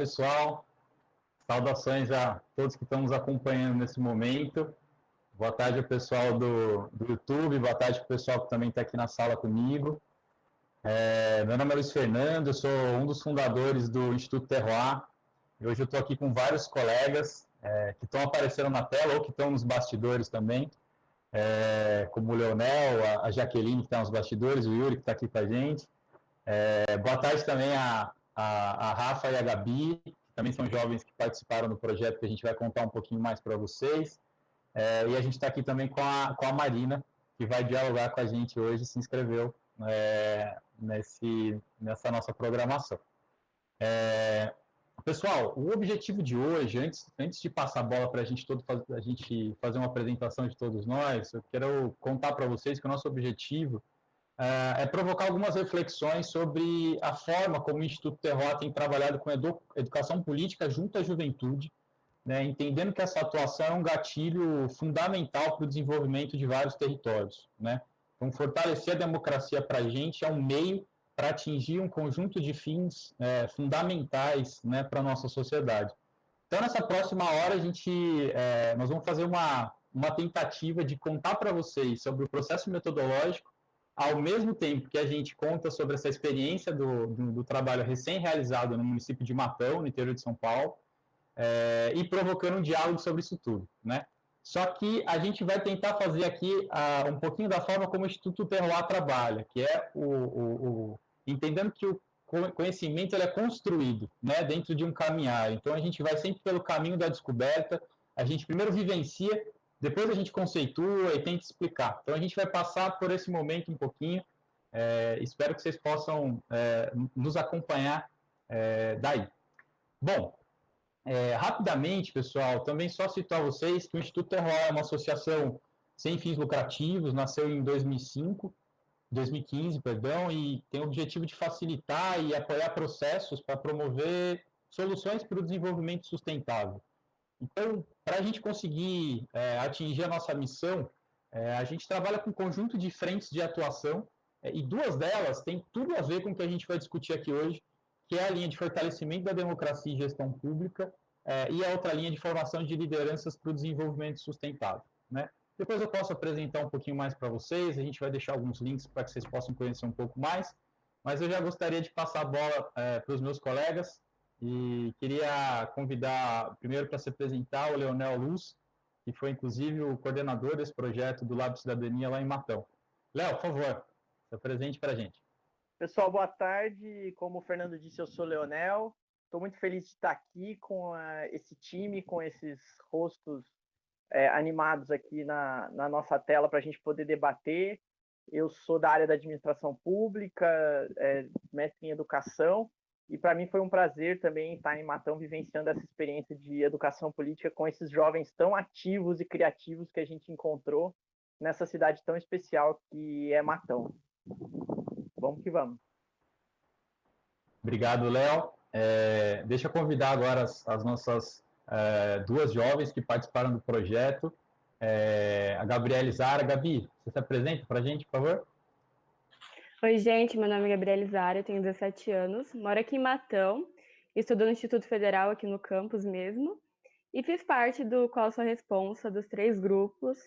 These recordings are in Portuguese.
Pessoal. Saudações a todos que estão nos acompanhando nesse momento. Boa tarde ao pessoal do, do YouTube, boa tarde pessoal que também está aqui na sala comigo. É, meu nome é Luiz Fernando, eu sou um dos fundadores do Instituto Terroir. E hoje eu estou aqui com vários colegas é, que estão aparecendo na tela ou que estão nos bastidores também, é, como o Leonel, a, Jaqueline que está nos bastidores, o Yuri que está aqui com a gente. É, boa tarde também a, a, a Rafa e a Gabi, que também são jovens que participaram do projeto, que a gente vai contar um pouquinho mais para vocês. É, e a gente está aqui também com a, com a Marina, que vai dialogar com a gente hoje, se inscreveu é, nesse, nessa nossa programação. É, pessoal, o objetivo de hoje, antes, antes de passar a bola para a gente todo a gente fazer uma apresentação de todos nós, eu quero contar para vocês que o nosso objetivo é, é provocar algumas reflexões sobre a forma como o Instituto Terror tem trabalhado com edu educação política junto à juventude, né, entendendo que essa atuação é um gatilho fundamental para o desenvolvimento de vários territórios. Né? Então, fortalecer a democracia para a gente é um meio para atingir um conjunto de fins é, fundamentais né, para a nossa sociedade. Então, nessa próxima hora, a gente, é, nós vamos fazer uma, uma tentativa de contar para vocês sobre o processo metodológico ao mesmo tempo que a gente conta sobre essa experiência do, do, do trabalho recém-realizado no município de Matão, no interior de São Paulo, é, e provocando um diálogo sobre isso tudo, né? Só que a gente vai tentar fazer aqui um pouquinho da forma como o Instituto Terroir trabalha, que é o, o, o entendendo que o conhecimento é construído né, dentro de um caminhar. Então, a gente vai sempre pelo caminho da descoberta, a gente primeiro vivencia depois a gente conceitua e tenta explicar. Então a gente vai passar por esse momento um pouquinho. É, espero que vocês possam é, nos acompanhar é, daí. Bom, rapidamente, pessoal, também só citar a vocês que o Instituto Terroir é uma associação sem fins lucrativos, nasceu em 2005, 2015, perdão, e tem o objetivo de facilitar e apoiar processos para promover soluções para o desenvolvimento sustentável. Então, para a gente conseguir é, atingir a nossa missão, é, a gente trabalha com um conjunto de frentes de atuação, é, e duas delas têm tudo a ver com o que a gente vai discutir aqui hoje, que é a linha de fortalecimento da democracia e gestão pública, é, e a outra linha de formação de lideranças para o desenvolvimento sustentável. Né? Depois eu posso apresentar um pouquinho mais para vocês, a gente vai deixar alguns links para que vocês possam conhecer um pouco mais, mas eu já gostaria de passar a bola é, para os meus colegas, e queria convidar, primeiro, para se apresentar, o Leonel Luz, que foi, inclusive, o coordenador desse projeto do Lab Cidadania lá em Matão. Léo, por favor, se apresente para a gente. Pessoal, boa tarde. Como o Fernando disse, eu sou o Leonel. Estou muito feliz de estar aqui com a, esse time, com esses rostos é, animados aqui na, na nossa tela para a gente poder debater. Eu sou da área da administração pública, é, mestre em educação, e para mim foi um prazer também estar em Matão vivenciando essa experiência de educação política com esses jovens tão ativos e criativos que a gente encontrou nessa cidade tão especial que é Matão. Vamos que vamos. Obrigado, Léo. É, deixa eu convidar agora as, as nossas é, duas jovens que participaram do projeto. É, a Gabriela Zara. Gabi, você se apresenta para a gente, por favor? Oi, gente, meu nome é Gabriela Zara, eu tenho 17 anos, moro aqui em Matão, estudo no Instituto Federal aqui no campus mesmo, e fiz parte do Qual Sua Responsa, dos três grupos,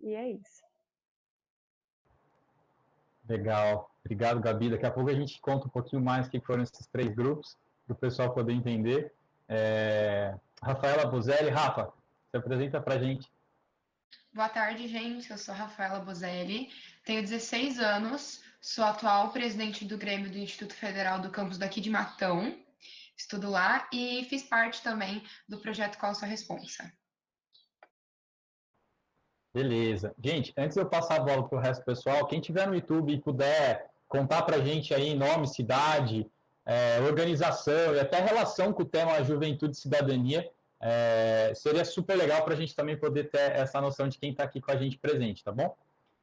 e é isso. Legal, obrigado, Gabi. Daqui a pouco a gente conta um pouquinho mais o que foram esses três grupos, para o pessoal poder entender. É... Rafaela Bozelli, Rafa, se apresenta para a gente. Boa tarde, gente. Eu sou Rafaela Bozelli, tenho 16 anos, Sou atual presidente do Grêmio do Instituto Federal do campus daqui de Matão, estudo lá e fiz parte também do projeto Qual Sua Responsa. Beleza. Gente, antes de eu passar a bola para o resto do pessoal, quem tiver no YouTube e puder contar para a gente aí nome, cidade, é, organização e até relação com o tema juventude e cidadania, é, seria super legal para a gente também poder ter essa noção de quem está aqui com a gente presente, tá bom?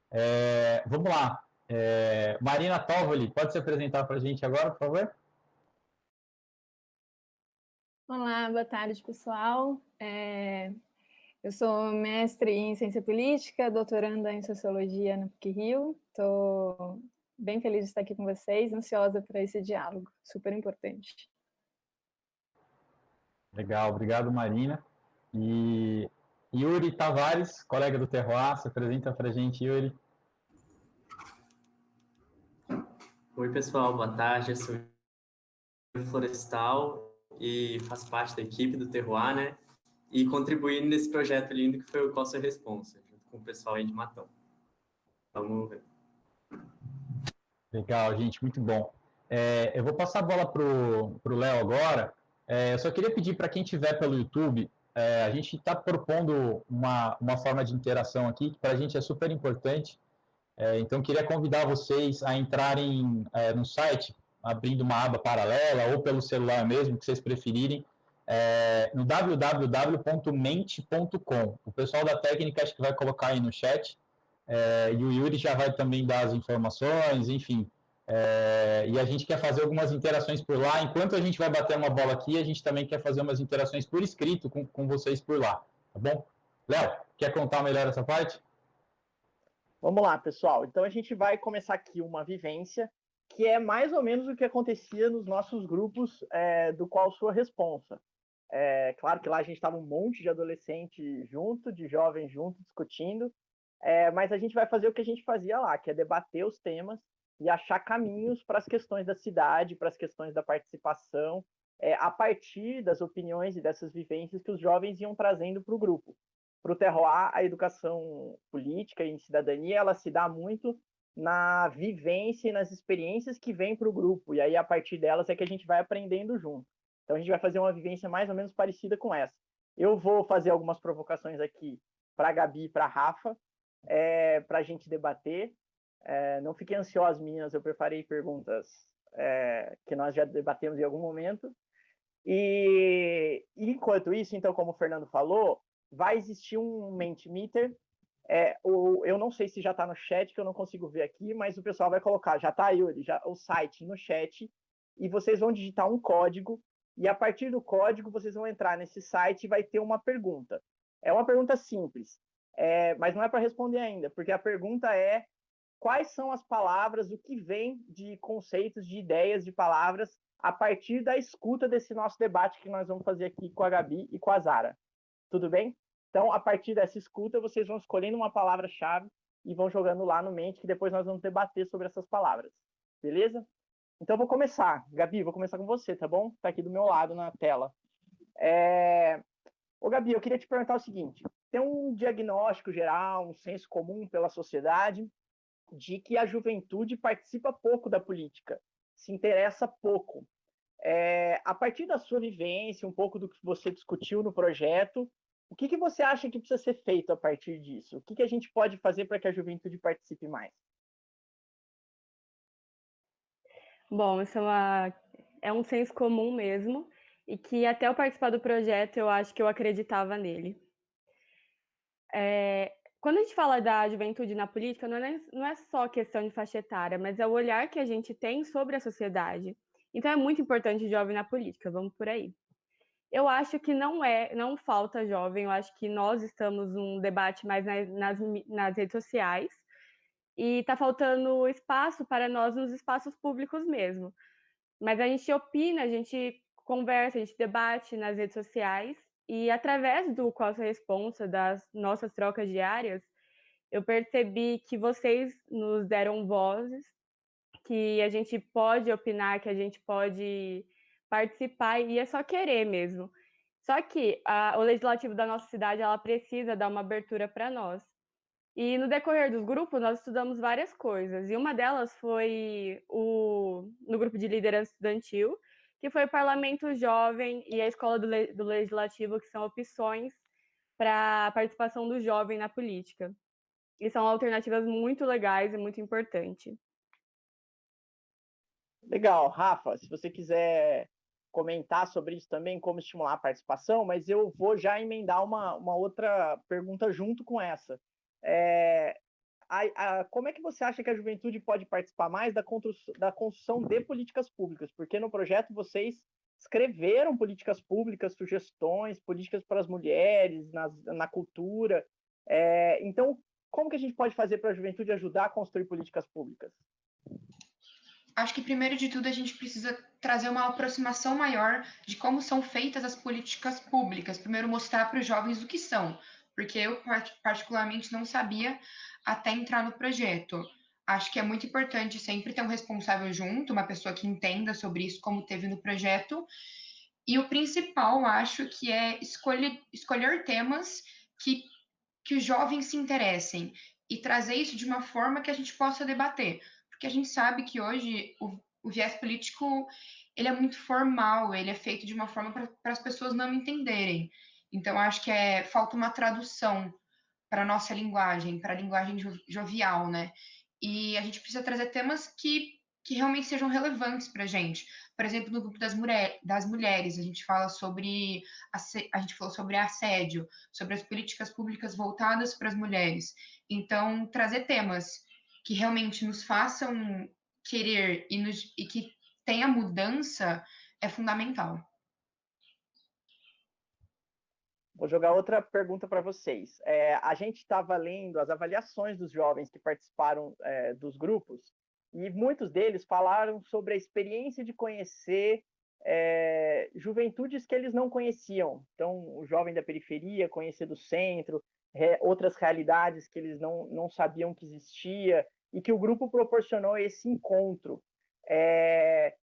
É, vamos lá. É, Marina Tovoli, pode se apresentar para a gente agora, por favor? Olá, boa tarde, pessoal. É, eu sou mestre em Ciência Política, doutoranda em Sociologia na PUC-Rio. Estou bem feliz de estar aqui com vocês, ansiosa para esse diálogo, super importante. Legal, obrigado, Marina. E Yuri Tavares, colega do Terroir, se apresenta para a gente, Yuri. Oi, pessoal, boa tarde. Eu sou florestal e faço parte da equipe do Terroir, né? E contribuindo nesse projeto lindo que foi o Costa Responsa, junto com o pessoal aí de Matão. Vamos ver. Legal, gente, muito bom. É, eu vou passar a bola para o Léo agora. É, eu só queria pedir para quem estiver pelo YouTube, é, a gente está propondo uma, uma forma de interação aqui, que para a gente é super importante. É, então, queria convidar vocês a entrarem é, no site, abrindo uma aba paralela, ou pelo celular mesmo, que vocês preferirem, é, no www.mente.com. O pessoal da técnica acho que vai colocar aí no chat, é, e o Yuri já vai também dar as informações, enfim. É, e a gente quer fazer algumas interações por lá. Enquanto a gente vai bater uma bola aqui, a gente também quer fazer umas interações por escrito com, com vocês por lá, tá bom? Léo, quer contar melhor essa parte? Vamos lá, pessoal. Então a gente vai começar aqui uma vivência que é mais ou menos o que acontecia nos nossos grupos é, do qual sua responsa. É, claro que lá a gente estava um monte de adolescente junto, de jovens junto, discutindo, é, mas a gente vai fazer o que a gente fazia lá, que é debater os temas e achar caminhos para as questões da cidade, para as questões da participação, é, a partir das opiniões e dessas vivências que os jovens iam trazendo para o grupo. Para o Terroir, a educação política e cidadania, ela se dá muito na vivência e nas experiências que vêm para o grupo, e aí a partir delas é que a gente vai aprendendo junto. Então a gente vai fazer uma vivência mais ou menos parecida com essa. Eu vou fazer algumas provocações aqui para Gabi e para Rafa, é, para a gente debater, é, não fiquem ansiosos, meninas, eu preparei perguntas é, que nós já debatemos em algum momento. E, enquanto isso, então, como o Fernando falou, vai existir um Mentimeter. É, eu não sei se já está no chat, que eu não consigo ver aqui, mas o pessoal vai colocar, já está, Yuri, já, o site no chat, e vocês vão digitar um código, e a partir do código vocês vão entrar nesse site e vai ter uma pergunta. É uma pergunta simples, é, mas não é para responder ainda, porque a pergunta é quais são as palavras, o que vem de conceitos, de ideias, de palavras, a partir da escuta desse nosso debate que nós vamos fazer aqui com a Gabi e com a Zara. Tudo bem? Então, a partir dessa escuta, vocês vão escolhendo uma palavra-chave e vão jogando lá no mente, que depois nós vamos debater sobre essas palavras. Beleza? Então, vou começar. Gabi, vou começar com você, tá bom? Tá aqui do meu lado na tela. É... Ô, Gabi, eu queria te perguntar o seguinte: tem um diagnóstico geral, um senso comum pela sociedade de que a juventude participa pouco da política, se interessa pouco. É, a partir da sua vivência, um pouco do que você discutiu no projeto, o que, que você acha que precisa ser feito a partir disso? O que, que a gente pode fazer para que a juventude participe mais? Bom, isso é, uma, é um senso comum mesmo, e que até eu participar do projeto, eu acho que eu acreditava nele. É, quando a gente fala da juventude na política, não é, não é só questão de faixa etária, mas é o olhar que a gente tem sobre a sociedade. Então é muito importante jovem na política, vamos por aí. Eu acho que não é, não falta jovem, eu acho que nós estamos num debate mais nas, nas, nas redes sociais e está faltando espaço para nós nos espaços públicos mesmo. Mas a gente opina, a gente conversa, a gente debate nas redes sociais e através do Qual Sua Responsa, das nossas trocas diárias, eu percebi que vocês nos deram vozes, que a gente pode opinar, que a gente pode participar, e é só querer mesmo. Só que a, o legislativo da nossa cidade, ela precisa dar uma abertura para nós. E no decorrer dos grupos, nós estudamos várias coisas, e uma delas foi o, no grupo de liderança estudantil, que foi o Parlamento Jovem e a Escola do, do Legislativo, que são opções para a participação do jovem na política. E são alternativas muito legais e muito importantes. Legal, Rafa, se você quiser comentar sobre isso também, como estimular a participação, mas eu vou já emendar uma, uma outra pergunta junto com essa. É, a, a, como é que você acha que a juventude pode participar mais da, da construção de políticas públicas? Porque no projeto vocês escreveram políticas públicas, sugestões, políticas para as mulheres, na, na cultura. É, então, como que a gente pode fazer para a juventude ajudar a construir políticas públicas? Acho que primeiro de tudo a gente precisa trazer uma aproximação maior de como são feitas as políticas públicas. Primeiro mostrar para os jovens o que são, porque eu particularmente não sabia até entrar no projeto. Acho que é muito importante sempre ter um responsável junto, uma pessoa que entenda sobre isso, como teve no projeto. E o principal, acho que é escolher, escolher temas que, que os jovens se interessem e trazer isso de uma forma que a gente possa debater. Porque a gente sabe que hoje o, o viés político ele é muito formal, ele é feito de uma forma para as pessoas não entenderem. Então, acho que é, falta uma tradução para a nossa linguagem, para a linguagem jovial, né? E a gente precisa trazer temas que, que realmente sejam relevantes para a gente. Por exemplo, no grupo das, mulher, das mulheres, a gente fala sobre a gente falou sobre assédio, sobre as políticas públicas voltadas para as mulheres. Então, trazer temas que realmente nos façam querer e, nos, e que tenha mudança é fundamental. Vou jogar outra pergunta para vocês. É, a gente estava lendo as avaliações dos jovens que participaram é, dos grupos e muitos deles falaram sobre a experiência de conhecer é, juventudes que eles não conheciam. Então, o jovem da periferia, conhecer do centro, outras realidades que eles não, não sabiam que existia e que o grupo proporcionou esse encontro. É,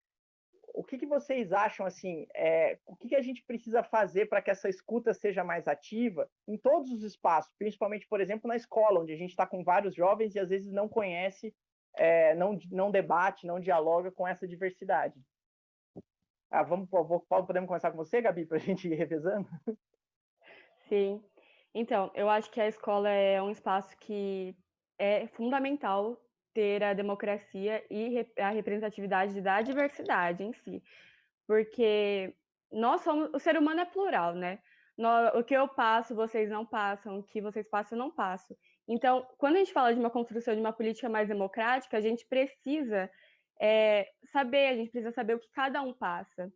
o que, que vocês acham assim? É, o que, que a gente precisa fazer para que essa escuta seja mais ativa em todos os espaços, principalmente, por exemplo, na escola, onde a gente está com vários jovens e às vezes não conhece, é, não, não debate, não dialoga com essa diversidade. Ah, vamos, podemos começar com você, Gabi, para a gente ir revezando? Sim. Então, eu acho que a escola é um espaço que é fundamental ter a democracia e a representatividade da diversidade em si. Porque nós somos, o ser humano é plural, né? o que eu passo, vocês não passam, o que vocês passam, eu não passo. Então, quando a gente fala de uma construção de uma política mais democrática, a gente precisa é, saber, a gente precisa saber o que cada um passa.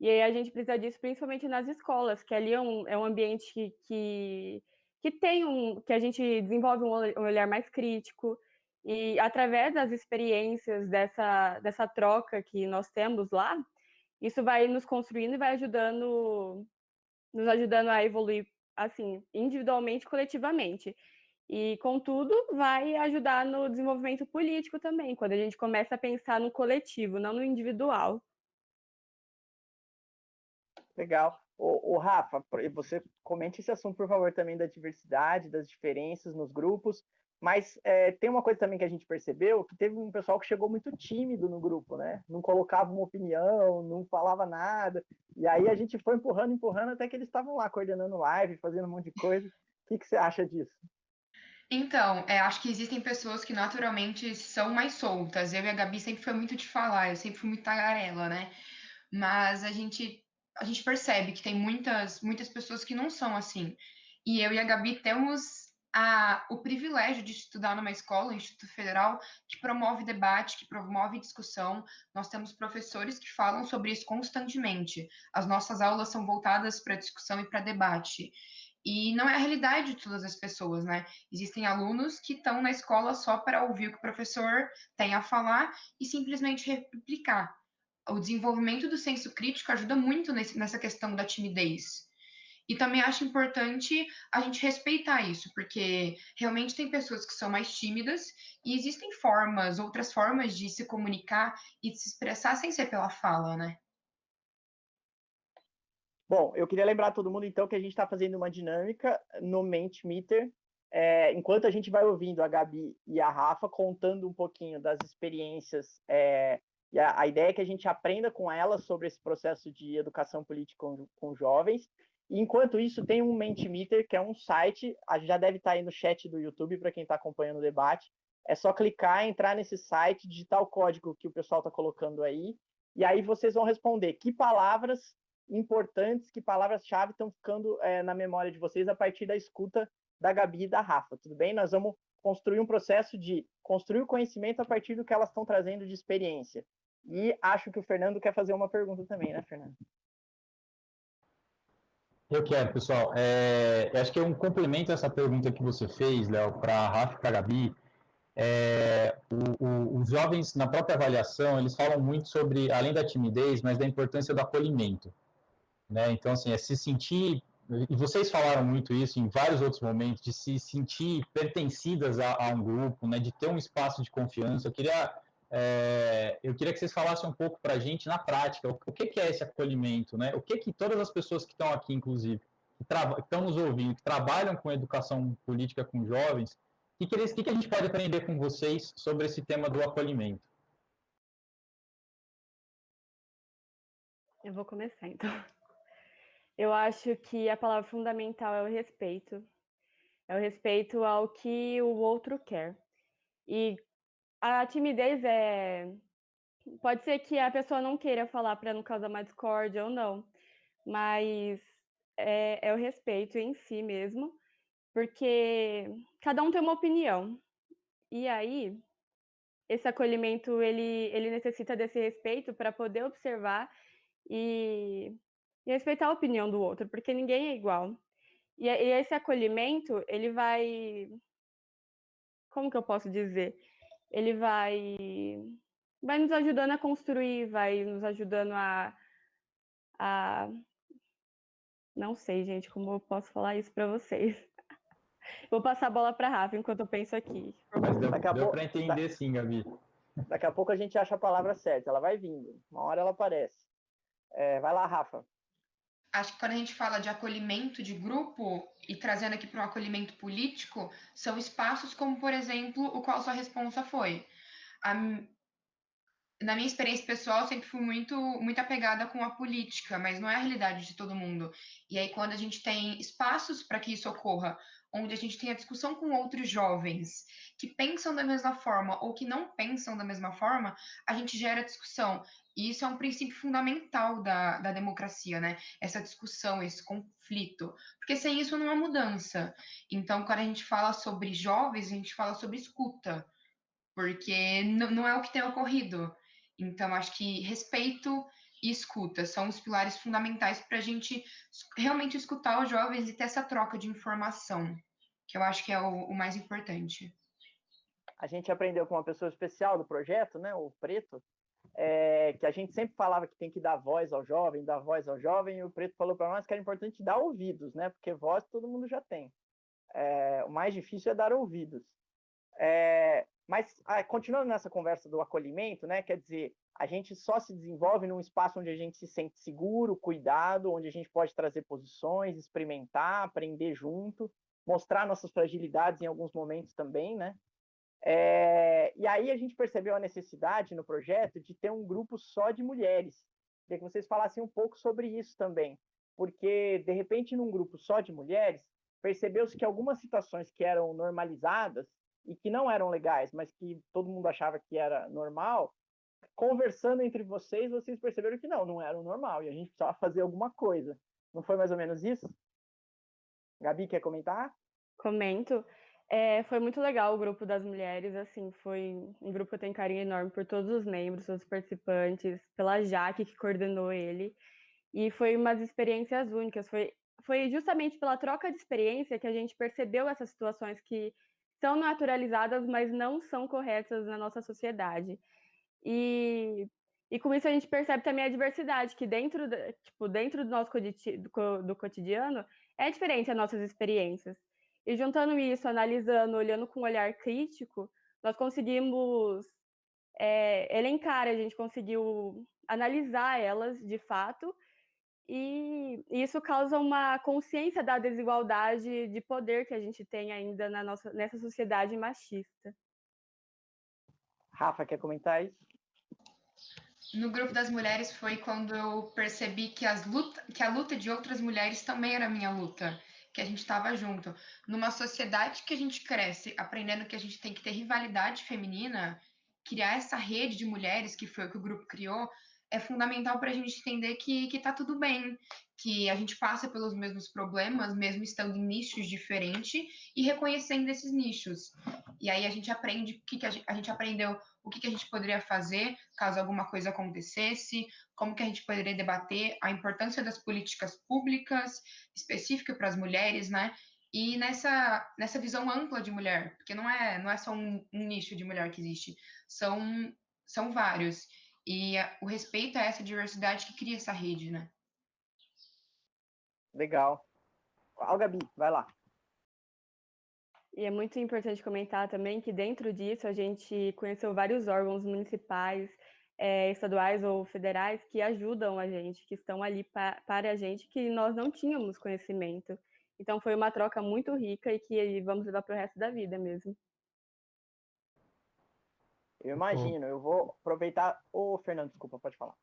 E aí a gente precisa disso principalmente nas escolas, que ali é um, é um ambiente que, que, que tem um. que a gente desenvolve um olhar mais crítico, e através das experiências dessa, dessa troca que nós temos lá, isso vai nos construindo e vai ajudando, nos ajudando a evoluir, assim, individualmente, coletivamente. E, contudo, vai ajudar no desenvolvimento político também, quando a gente começa a pensar no coletivo, não no individual. Legal. O, o, Rafa, você comente esse assunto, por favor, também da diversidade, das diferenças nos grupos, mas é, tem uma coisa também que a gente percebeu, que teve um pessoal que chegou muito tímido no grupo, né? Não colocava uma opinião, não falava nada. E aí a gente foi empurrando, empurrando, até que eles estavam lá coordenando live, fazendo um monte de coisa. O que, que você acha disso? Então, é, acho que existem pessoas que naturalmente são mais soltas. Eu e a Gabi sempre foi muito de falar, eu sempre fui muito tagarela, né? Mas a gente, a gente percebe que tem muitas, muitas pessoas que não são assim. E eu e a Gabi temos a, o privilégio de estudar numa escola, um Instituto Federal, que promove debate, que promove discussão. Nós temos professores que falam sobre isso constantemente. As nossas aulas são voltadas para discussão e para debate. E não é a realidade de todas as pessoas, né? Existem alunos que estão na escola só para ouvir o que o professor tem a falar e simplesmente replicar. O desenvolvimento do senso crítico ajuda muito nesse, nessa questão da timidez. E também acho importante a gente respeitar isso, porque realmente tem pessoas que são mais tímidas e existem formas, outras formas de se comunicar e de se expressar sem ser pela fala, né? Bom, eu queria lembrar todo mundo então que a gente está fazendo uma dinâmica no Mentimeter, é, enquanto a gente vai ouvindo a Gabi e a Rafa contando um pouquinho das experiências é, e a, a, ideia é que a gente aprenda com elas sobre esse processo de educação política com, com jovens Enquanto isso, tem um Mentimeter, que é um site, já deve estar aí no chat do YouTube para quem está acompanhando o debate. É só clicar, entrar nesse site, digitar o código que o pessoal está colocando aí, e aí vocês vão responder que palavras importantes, que palavras-chave estão ficando é, na memória de vocês a partir da escuta da Gabi e da Rafa, tudo bem? Nós vamos construir um processo de construir o conhecimento a partir do que elas estão trazendo de experiência. E acho que o Fernando quer fazer uma pergunta também, né, Fernando? Eu quero, pessoal. É, acho que é um complemento essa pergunta que você fez, Léo, para a Rafa e para a Gabi. é, o, o, os jovens, na própria avaliação, eles falam muito sobre, além da timidez, mas da importância do acolhimento. Né? Então, assim, é se sentir, e vocês falaram muito isso em vários outros momentos, de se sentir pertencidas a, a um grupo, né? de ter um espaço de confiança. Eu queria, é, eu queria que vocês falassem um pouco para a gente, na prática, o, o, que, que é esse acolhimento, né? o que, que todas as pessoas que estão aqui, inclusive, que, estão nos ouvindo, que trabalham com educação política com jovens, o que, que, que, a gente pode aprender com vocês sobre esse tema do acolhimento? Eu vou começar, então. Eu acho que a palavra fundamental é o respeito. É o respeito ao que o outro quer. E a timidez é. Pode ser que a pessoa não queira falar para não causar mais discórdia ou não, mas é, é o respeito em si mesmo porque cada um tem uma opinião. E aí, esse acolhimento ele, ele necessita desse respeito para poder observar e, e, respeitar a opinião do outro, porque ninguém é igual. E, e esse acolhimento, ele vai. Como que eu posso dizer? Ele vai. Vai nos ajudando a construir, vai nos ajudando a. a... Não sei, gente, como eu posso falar isso para vocês. Vou passar a bola para Rafa enquanto eu penso aqui. Mas deu, deu para entender sim, Gabi. Daqui a pouco a gente acha a palavra certa, ela vai vindo, uma hora ela aparece. É, vai lá, Rafa. Acho que quando a gente fala de acolhimento de grupo e trazendo aqui para um acolhimento político, são espaços como, por exemplo, o qual sua responsa foi. A, na minha experiência pessoal, sempre fui muito, muito apegada com a política, mas não é a realidade de todo mundo. E aí, quando a gente tem espaços para que isso ocorra, onde a gente tem a discussão com outros jovens que pensam da mesma forma ou que não pensam da mesma forma, a gente gera discussão. E isso é um princípio fundamental da, da democracia, né? Essa discussão, esse conflito. Porque sem isso não há mudança. Então, quando a gente fala sobre jovens, a gente fala sobre escuta. Porque não é o que tem ocorrido. Então, acho que respeito e escuta são os pilares fundamentais para a gente realmente escutar os jovens e ter essa troca de informação, que eu acho que é o, o mais importante. A gente aprendeu com uma pessoa especial do projeto, né, o Preto, é, que a gente sempre falava que tem que dar voz ao jovem, dar voz ao jovem, e o Preto falou para nós que era importante dar ouvidos, né, porque voz todo mundo já tem. É, o mais difícil é dar ouvidos. É, mas ah, continuando nessa conversa do acolhimento, né, quer dizer, a gente só se desenvolve num espaço onde a gente se sente seguro, cuidado, onde a gente pode trazer posições, experimentar, aprender junto, mostrar nossas fragilidades em alguns momentos também, né? É, e aí a gente percebeu a necessidade no projeto de ter um grupo só de mulheres. Queria que vocês falassem um pouco sobre isso também, porque de repente num grupo só de mulheres percebeu-se que algumas situações que eram normalizadas e que não eram legais, mas que todo mundo achava que era normal, conversando entre vocês, vocês perceberam que não, não era o normal, e a gente precisava fazer alguma coisa. Não foi mais ou menos isso? Gabi, quer comentar? Comento. É, foi muito legal o grupo das mulheres, assim, foi um grupo que eu tenho carinho enorme por todos os membros, todos os participantes, pela Jaque, que coordenou ele, e foi umas experiências únicas, foi, foi justamente pela troca de experiência que a gente percebeu essas situações que são naturalizadas, mas não são corretas na nossa sociedade. E, e com isso a gente percebe também a diversidade, que dentro, tipo, dentro do nosso do cotidiano é diferente as nossas experiências. E juntando isso, analisando, olhando com um olhar crítico, nós conseguimos é, elencar, a gente conseguiu analisar elas de fato, e isso causa uma consciência da desigualdade de poder que a gente tem ainda na nossa, nessa sociedade machista. Rafa, quer comentar isso? no grupo das mulheres foi quando eu percebi que, as luta, que a luta de outras mulheres também era minha luta, que a gente estava junto. Numa sociedade que a gente cresce aprendendo que a gente tem que ter rivalidade feminina, criar essa rede de mulheres, que foi o que o grupo criou, é fundamental para a gente entender que, que tá tudo bem, que a gente passa pelos mesmos problemas, mesmo estando em nichos diferentes e reconhecendo esses nichos. E aí a gente aprende o que, que a, gente, a gente aprendeu, o que, que a gente poderia fazer caso alguma coisa acontecesse, como que a gente poderia debater a importância das políticas públicas específicas para as mulheres, né? e nessa, nessa visão ampla de mulher, porque não é, não é só um, um nicho de mulher que existe, são, são vários. E a, o respeito a essa diversidade que cria essa rede, né? Legal. Ó, Gabi, vai lá. E é muito importante comentar também que dentro disso a gente conheceu vários órgãos municipais, é, estaduais ou federais que ajudam a gente, que estão ali pa para a gente, que nós não tínhamos conhecimento. Então foi uma troca muito rica e que vamos levar para o resto da vida mesmo. Eu imagino, eu vou aproveitar. Ô, Fernando, desculpa, pode falar.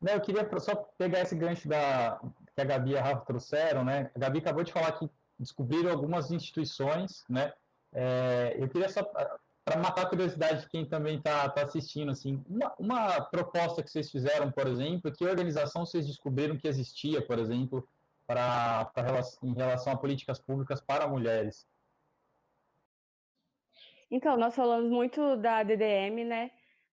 Não, eu queria só pegar esse gancho da, que a Gabi e a Rafa trouxeram, né? A Gabi acabou de falar que descobriram algumas instituições, né? É, eu queria só, para matar a curiosidade de quem também está tá assistindo, assim, uma, uma, proposta que vocês fizeram, por exemplo, que organização vocês descobriram que existia, por exemplo, para em relação a políticas públicas para mulheres? Então, nós falamos muito da DDM, né?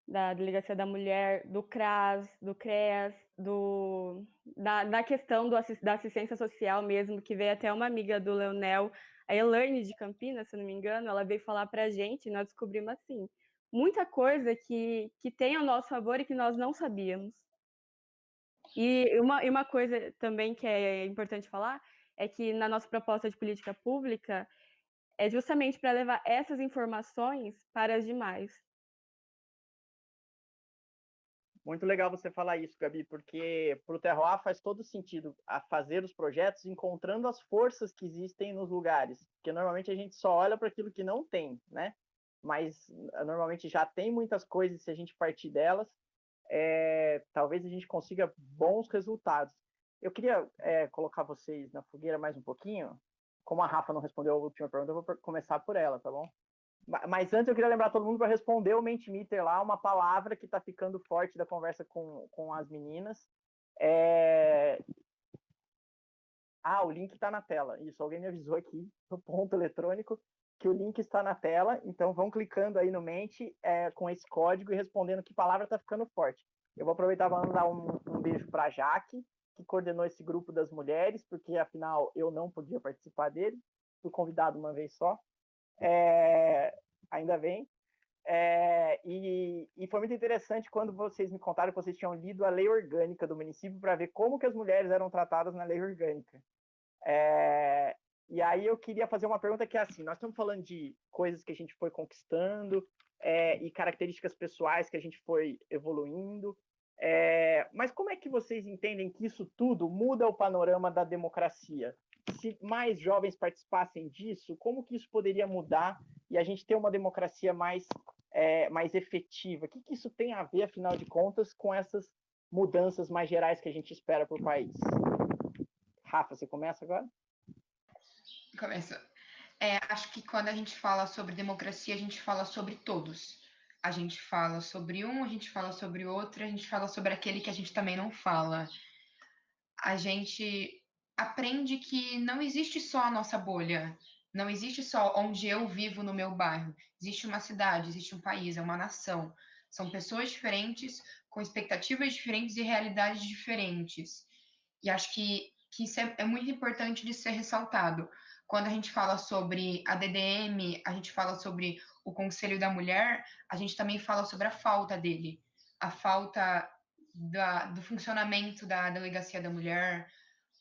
Da Delegacia da Mulher, do CRAS, do CREAS, do, da, da questão do, da assistência social mesmo, que veio até uma amiga do Leonel, a Elaine de Campinas, se não me engano, ela veio falar para a gente, e nós descobrimos assim, muita coisa que, que tem ao nosso favor e que nós não sabíamos. E uma, e uma coisa também que é importante falar é que na nossa proposta de política pública, é justamente para levar essas informações para as demais. Muito legal você falar isso, Gabi, porque para o Terroir faz todo sentido a fazer os projetos encontrando as forças que existem nos lugares, porque normalmente a gente só olha para aquilo que não tem, né? Mas ah, normalmente já tem muitas coisas se a gente partir delas, é, talvez a gente consiga bons resultados. Eu queria é, colocar vocês na fogueira mais um pouquinho, como a Rafa não respondeu a última pergunta, eu vou começar por ela, tá bom? Mas antes eu queria lembrar todo mundo para responder o Mentimeter lá, uma palavra que está ficando forte da conversa com, com as meninas. É... Ah, o link está na tela. Isso, alguém me avisou aqui no ponto eletrônico que o link está na tela. Então vão clicando aí no Mente é, com esse código e respondendo que palavra está ficando forte. Eu vou aproveitar para mandar um, um beijo para a Jaque, que coordenou esse grupo das mulheres, porque afinal eu não podia participar dele, fui convidado uma vez só, é, ainda bem. É, e, e, foi muito interessante quando vocês me contaram que vocês tinham lido a lei orgânica do município para ver como que as mulheres eram tratadas na lei orgânica. É, e aí eu queria fazer uma pergunta que é assim, nós estamos falando de coisas que a gente foi conquistando é, e características pessoais que a gente foi evoluindo, é, mas como é que vocês entendem que isso tudo muda o panorama da democracia? Se mais jovens participassem disso, como que isso poderia mudar e a gente ter uma democracia mais, é, mais efetiva? O que, que isso tem a ver, afinal de contas, com essas mudanças mais gerais que a gente espera para o país? Rafa, você começa agora? Começa. É, acho que quando a gente fala sobre democracia, a gente fala sobre todos a gente fala sobre um, a gente fala sobre outro, a gente fala sobre aquele que a gente também não fala. A gente aprende que não existe só a nossa bolha, não existe só onde eu vivo no meu bairro. Existe uma cidade, existe um país, é uma nação. São pessoas diferentes, com expectativas diferentes e realidades diferentes. E acho que, que isso é, é muito importante de ser ressaltado. Quando a gente fala sobre a DDM, a gente fala sobre o Conselho da Mulher, a gente também fala sobre a falta dele, a falta da, do funcionamento da Delegacia da Mulher,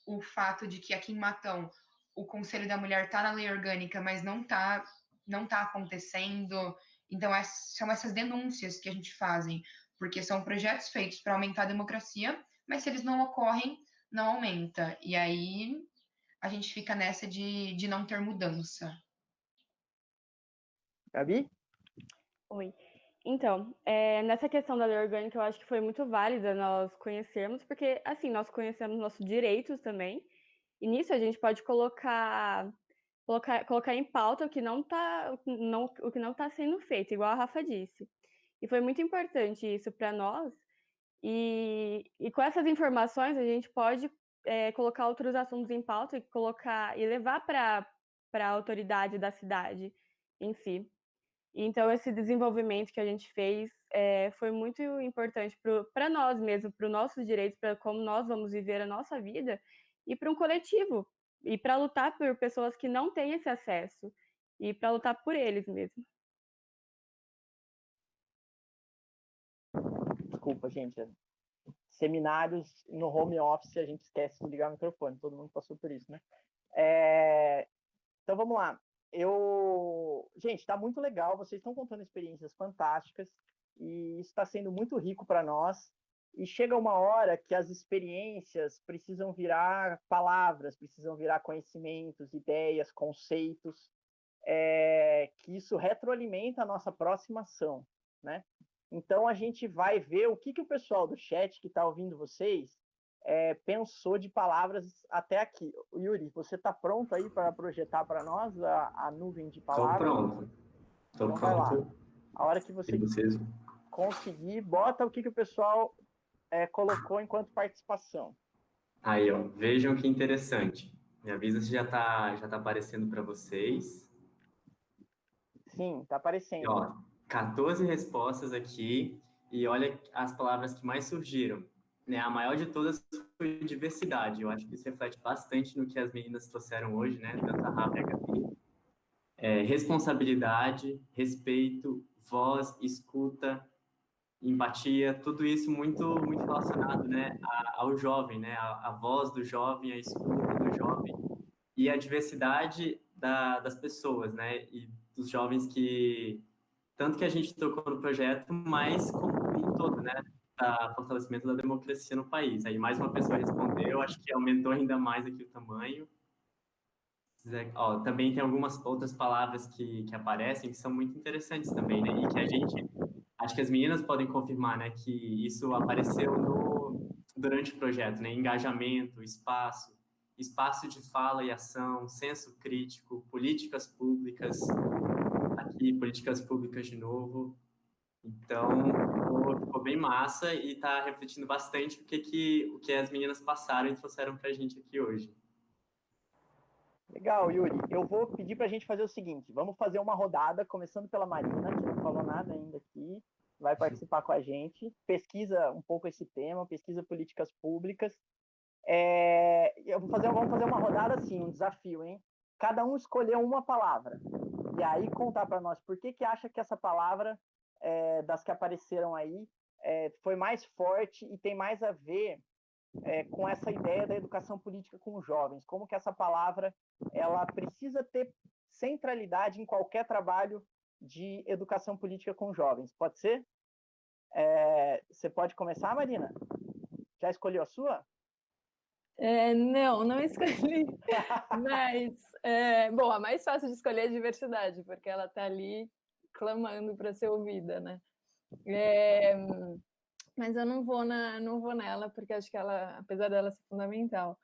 o fato de que aqui em Matão o Conselho da Mulher está na lei orgânica, mas não está não tá acontecendo. Então, é, são essas denúncias que a gente fazem, porque são projetos feitos para aumentar a democracia, mas se eles não ocorrem, não aumenta. E aí a gente fica nessa de, de não ter mudança. Gabi? Oi. Então, é, nessa questão da lei orgânica, eu acho que foi muito válida nós conhecermos, porque, assim, nós conhecemos nossos direitos também, e nisso a gente pode colocar, colocar, colocar em pauta o que não está não, o que não tá sendo feito, igual a Rafa disse. E foi muito importante isso para nós, e, e com essas informações a gente pode é, colocar outros assuntos em pauta e colocar e levar para a autoridade da cidade em si. Então, esse desenvolvimento que a gente fez é, foi muito importante para nós mesmos, para os nossos direitos, para como nós vamos viver a nossa vida e para um coletivo, e para lutar por pessoas que não têm esse acesso e para lutar por eles mesmo. Desculpa, gente. Seminários no home office, a gente esquece de ligar o microfone, todo mundo passou por isso, né? É... Então vamos lá. Eu, gente, está muito legal. Vocês estão contando experiências fantásticas e está sendo muito rico para nós. E chega uma hora que as experiências precisam virar palavras, precisam virar conhecimentos, ideias, conceitos, é, que isso retroalimenta a nossa próxima ação, né? Então a gente vai ver o que, que o pessoal do chat que está ouvindo vocês é, pensou de palavras até aqui. Yuri, você está pronto aí para projetar para nós a, a, nuvem de palavras? Estou pronto. Estou então, pronto. A hora que você conseguir, bota o que, que o pessoal é, colocou enquanto participação. Aí, ó, vejam que interessante. Me avisa se já está já tá aparecendo para vocês. Sim, está aparecendo. E, ó, 14 respostas aqui e olha as palavras que mais surgiram. Né, a maior de todas foi diversidade. Eu acho que isso reflete bastante no que as meninas trouxeram hoje, né? Tanto a Rafa e a Gabi. É, responsabilidade, respeito, voz, escuta, empatia, tudo isso muito muito relacionado, né, ao jovem, né, a, a voz do jovem, a escuta do jovem e a diversidade da, das pessoas, né, e dos jovens que tanto que a gente tocou no projeto, mas como, um todo, né? Para fortalecimento da democracia no país. Aí mais uma pessoa respondeu, acho que aumentou ainda mais aqui o tamanho. Ó, também tem algumas outras palavras que, que aparecem que são muito interessantes também, né? E que a gente, acho que as meninas podem confirmar, né? Que isso apareceu no, durante o projeto, né? Engajamento, espaço, espaço de fala e ação, senso crítico, políticas públicas, aqui, políticas públicas de novo. Então, ficou, bem massa e está refletindo bastante o que, que, o que as meninas passaram e trouxeram para a gente aqui hoje. Legal, Yuri. Eu vou pedir para a gente fazer o seguinte: vamos fazer uma rodada, começando pela Marina, que não falou nada ainda aqui, vai participar com a gente, pesquisa um pouco esse tema, pesquisa políticas públicas. É, eu vou fazer, vamos fazer uma rodada assim, um desafio, hein? Cada um escolher uma palavra e aí contar para nós por que, que acha que essa palavra, é, das que apareceram aí, é, foi mais forte e tem mais a ver é, com essa ideia da educação política com os jovens. Como que essa palavra ela precisa ter centralidade em qualquer trabalho de educação política com jovens. Pode ser? É, você pode começar, Marina? Já escolheu a sua? É, não, não escolhi. Mas, é, bom, a mais fácil de escolher é a diversidade, porque ela está ali clamando para ser ouvida, né? É, mas eu não vou, na, não vou nela, porque acho que ela, apesar dela ser fundamental,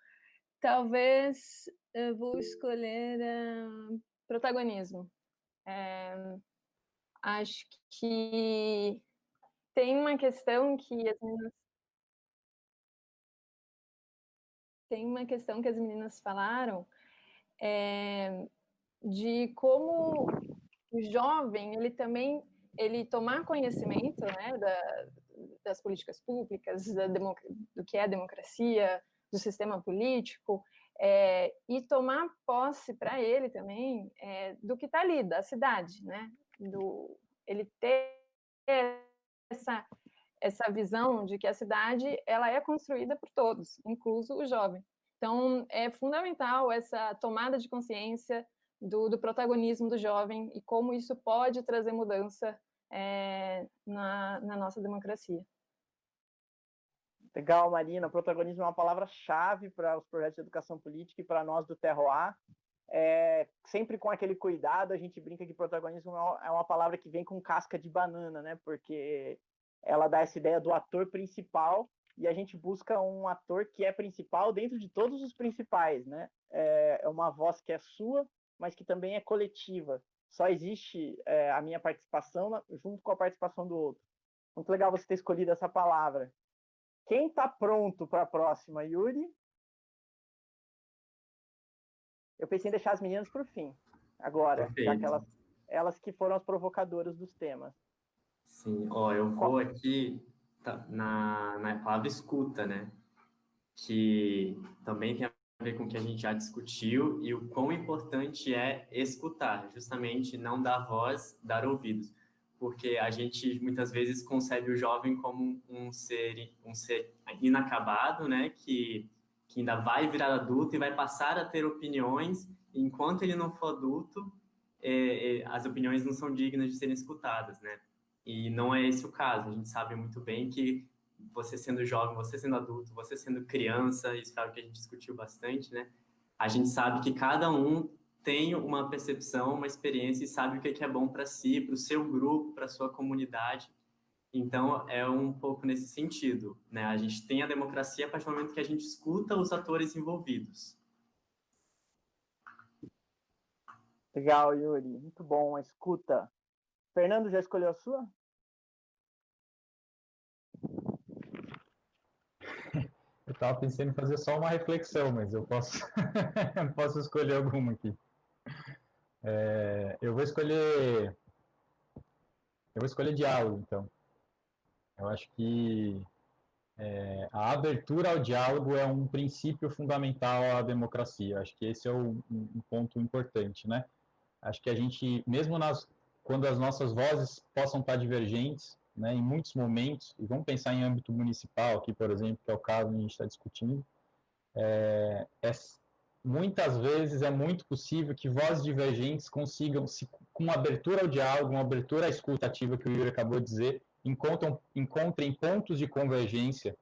talvez eu vou escolher uh, protagonismo. É, acho que tem uma questão que as meninas tem uma questão que as meninas falaram é, de como o jovem ele também ele tomar conhecimento né, da, das políticas públicas, da do que é democracia, do sistema político, é, e tomar posse para ele também é, do que está ali, da cidade, né? Do, ele ter essa essa visão de que a cidade ela é construída por todos, incluso o jovem. Então, é fundamental essa tomada de consciência do, do protagonismo do jovem e como isso pode trazer mudança é, na, na nossa democracia. Legal, Marina. Protagonismo é uma palavra-chave para os projetos de educação política e para nós do Terroir. É, sempre com aquele cuidado, a gente brinca que protagonismo é uma palavra que vem com casca de banana, né? Porque ela dá essa ideia do ator principal e a gente busca um ator que é principal dentro de todos os principais, né? É, é uma voz que é sua, mas que também é coletiva. Só existe é, a minha participação junto com a participação do outro. Muito legal você ter escolhido essa palavra. Quem está pronto para a próxima, Yuri? Eu pensei em deixar as meninas para o fim, agora, já que elas, elas que foram as provocadoras dos temas. Sim, ó, eu vou aqui tá, na, na palavra escuta, né? Que também tem a ver com o que a gente já discutiu e o quão importante é escutar, justamente não dar voz, dar ouvidos, porque a gente muitas vezes concebe o jovem como um ser, um ser inacabado, né, que, que ainda vai virar adulto e vai passar a ter opiniões, enquanto ele não for adulto, é, é, as opiniões não são dignas de serem escutadas, né? E não é esse o caso. A gente sabe muito bem que você sendo jovem, você sendo adulto, você sendo criança, isso é que a gente discutiu bastante, né? A gente sabe que cada um tem uma percepção, uma experiência e sabe o que é bom para si, para o seu grupo, para a sua comunidade. Então, é um pouco nesse sentido, né? A gente tem a democracia a partir do momento que a gente escuta os atores envolvidos. Legal, Yuri. Muito bom. Escuta. Fernando, já escolheu a sua? Eu estava pensando em fazer só uma reflexão, mas eu posso, posso escolher alguma aqui. É, eu vou escolher. Eu vou escolher diálogo, então. Eu acho que é, a abertura ao diálogo é um princípio fundamental à democracia. Acho que esse é um ponto importante, né? Acho que a gente, mesmo nas, quando as nossas vozes possam estar divergentes, né, em muitos momentos, e vamos pensar em âmbito municipal aqui, por exemplo, que é o caso que a gente está discutindo, é, é, muitas vezes é muito possível que vozes divergentes consigam, se, com abertura ao diálogo, uma abertura à escuta ativa que o Yuri acabou de dizer, encontram, encontrem pontos de convergência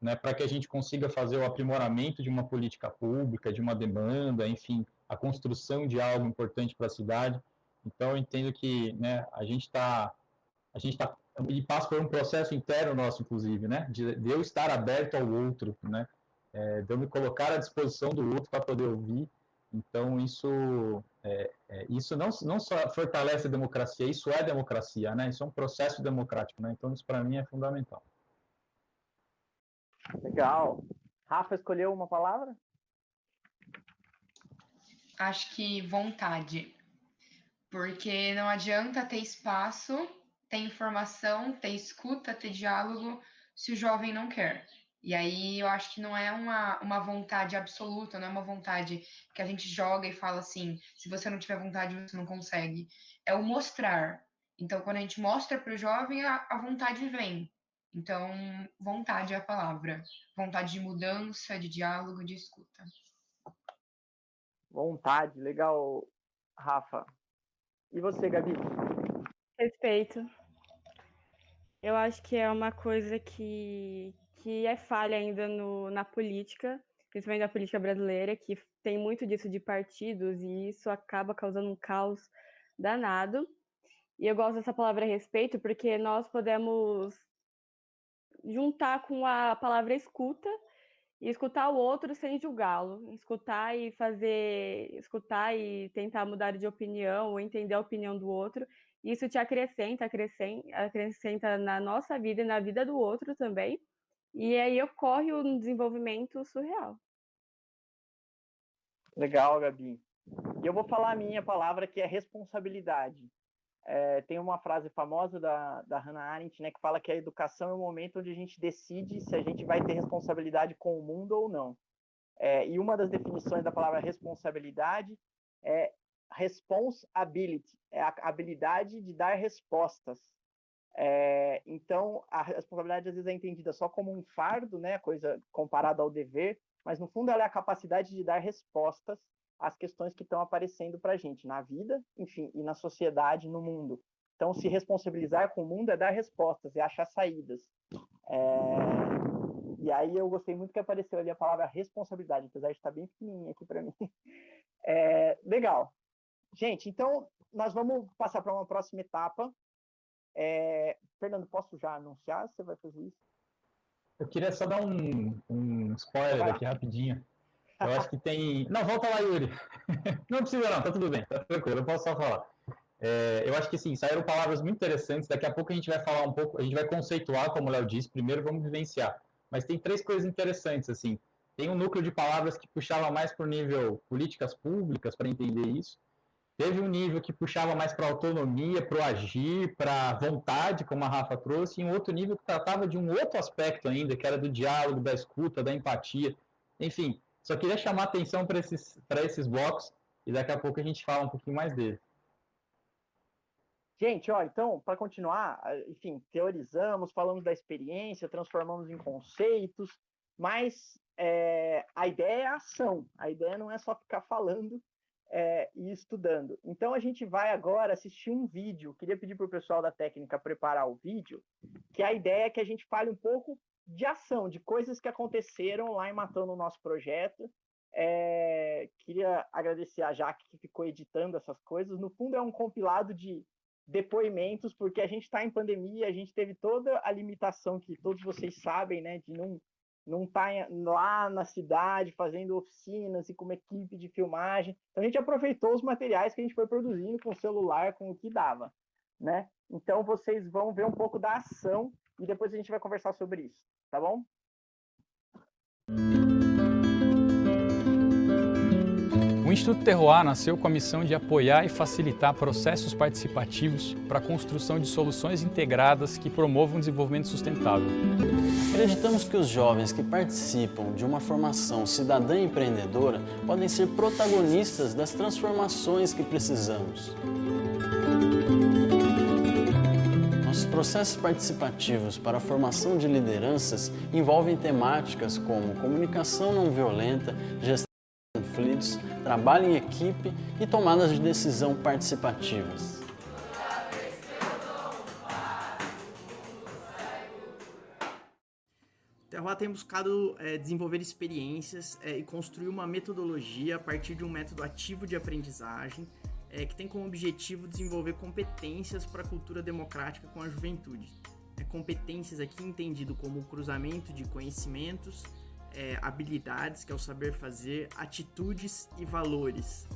né, para que a gente consiga fazer o aprimoramento de uma política pública, de uma demanda, enfim, a construção de algo importante para a cidade. Então, eu entendo que né, a gente está a gente está e passa por um processo interno nosso, inclusive, né? De, de eu estar aberto ao outro, né? É, de eu me colocar à disposição do outro para poder ouvir. Então, isso, é, é, isso não, não só fortalece a democracia, isso é democracia, né? Isso é um processo democrático, né? Então, isso para mim é fundamental. Legal. Rafa escolheu uma palavra? Acho que vontade. Porque não adianta ter espaço ter informação, ter escuta, ter diálogo, se o jovem não quer. E aí eu acho que não é uma, uma vontade absoluta, não é uma vontade que a gente joga e fala assim: se você não tiver vontade, você não consegue. É o mostrar. Então, quando a gente mostra para o jovem, a, a vontade vem. Então, vontade é a palavra. Vontade de mudança, de diálogo, de escuta. Vontade, legal, Rafa. E você, Gabi? Respeito. Eu acho que é uma coisa que, que é falha ainda no, na política, principalmente na política brasileira, que tem muito disso de partidos e isso acaba causando um caos danado. E eu gosto dessa palavra respeito porque nós podemos juntar com a palavra escuta e escutar o outro sem julgá-lo, escutar e fazer, escutar e tentar mudar de opinião ou entender a opinião do outro isso te acrescenta, acrescenta, acrescenta na nossa vida e na vida do outro também. E aí ocorre um desenvolvimento surreal. Legal, Gabi. E eu vou falar a minha palavra que é responsabilidade. É, tem uma frase famosa da, da Hannah Arendt, né, que fala que a educação é o momento onde a gente decide se a gente vai ter responsabilidade com o mundo ou não. É, e uma das definições da palavra responsabilidade é responsibility, é a habilidade de dar respostas. É, então, a responsabilidade às vezes é entendida só como um fardo, né, coisa comparada ao dever, mas no fundo ela é a capacidade de dar respostas às questões que estão aparecendo para a gente na vida, enfim, e na sociedade, no mundo. Então, se responsabilizar com o mundo é dar respostas, é achar saídas. É... E aí eu gostei muito que apareceu ali a palavra responsabilidade, apesar de estar bem pequenininha aqui para mim. É... Legal. Gente, então nós vamos passar para uma próxima etapa. É... Fernando, posso já anunciar? Você vai fazer isso? Eu queria só dar um, um spoiler aqui rapidinho. Eu acho que tem. Não, volta lá, Yuri. Não precisa, não, tá tudo bem, tá tranquilo, eu posso só falar. É, eu acho que sim, saíram palavras muito interessantes. Daqui a pouco a gente vai falar um pouco, a gente vai conceituar, como o Léo disse, primeiro vamos vivenciar. Mas tem três coisas interessantes, assim. Tem um núcleo de palavras que puxava mais para o nível políticas públicas, para entender isso. Teve um nível que puxava mais para autonomia, para o agir, para vontade, como a Rafa trouxe, e um outro nível que tratava de um outro aspecto ainda, que era do diálogo, da escuta, da empatia. Enfim, Só queria chamar atenção para esses, esses blocos e daqui a pouco a gente fala um pouquinho mais dele. Gente, ó, então, para continuar, enfim, teorizamos, falamos da experiência, transformamos em conceitos, mas é, a ideia é a ação, a ideia não é só ficar falando é, e estudando. Então, a gente vai agora assistir um vídeo, queria pedir para o pessoal da técnica preparar o vídeo, que a ideia é que a gente fale um pouco de ação, de coisas que aconteceram lá em Matando o nosso projeto. É, queria agradecer a Jaque que ficou editando essas coisas. No fundo, é um compilado de depoimentos, porque a gente está em pandemia, a gente teve toda a limitação que todos vocês sabem, né, de não não estar tá lá na cidade fazendo oficinas e com uma equipe de filmagem. Então a gente aproveitou os materiais que a gente foi produzindo com o celular, com o que dava, né? Então vocês vão ver um pouco da ação e depois a gente vai conversar sobre isso, tá bom? O Instituto Terroir nasceu com a missão de apoiar e facilitar processos participativos para a construção de soluções integradas que promovam o desenvolvimento sustentável. Acreditamos que os jovens que participam de uma formação cidadã empreendedora podem ser protagonistas das transformações que precisamos. Nossos processos participativos para a formação de lideranças envolvem temáticas como comunicação não violenta, gestão conflitos, trabalho em equipe e tomadas de decisão participativas. Terroir tem buscado é, desenvolver experiências é, e construir uma metodologia a partir de um método ativo de aprendizagem é, que tem como objetivo desenvolver competências para a cultura democrática com a juventude. É, competências aqui entendido como o cruzamento de conhecimentos, é, habilidades, que é o saber fazer, atitudes e valores,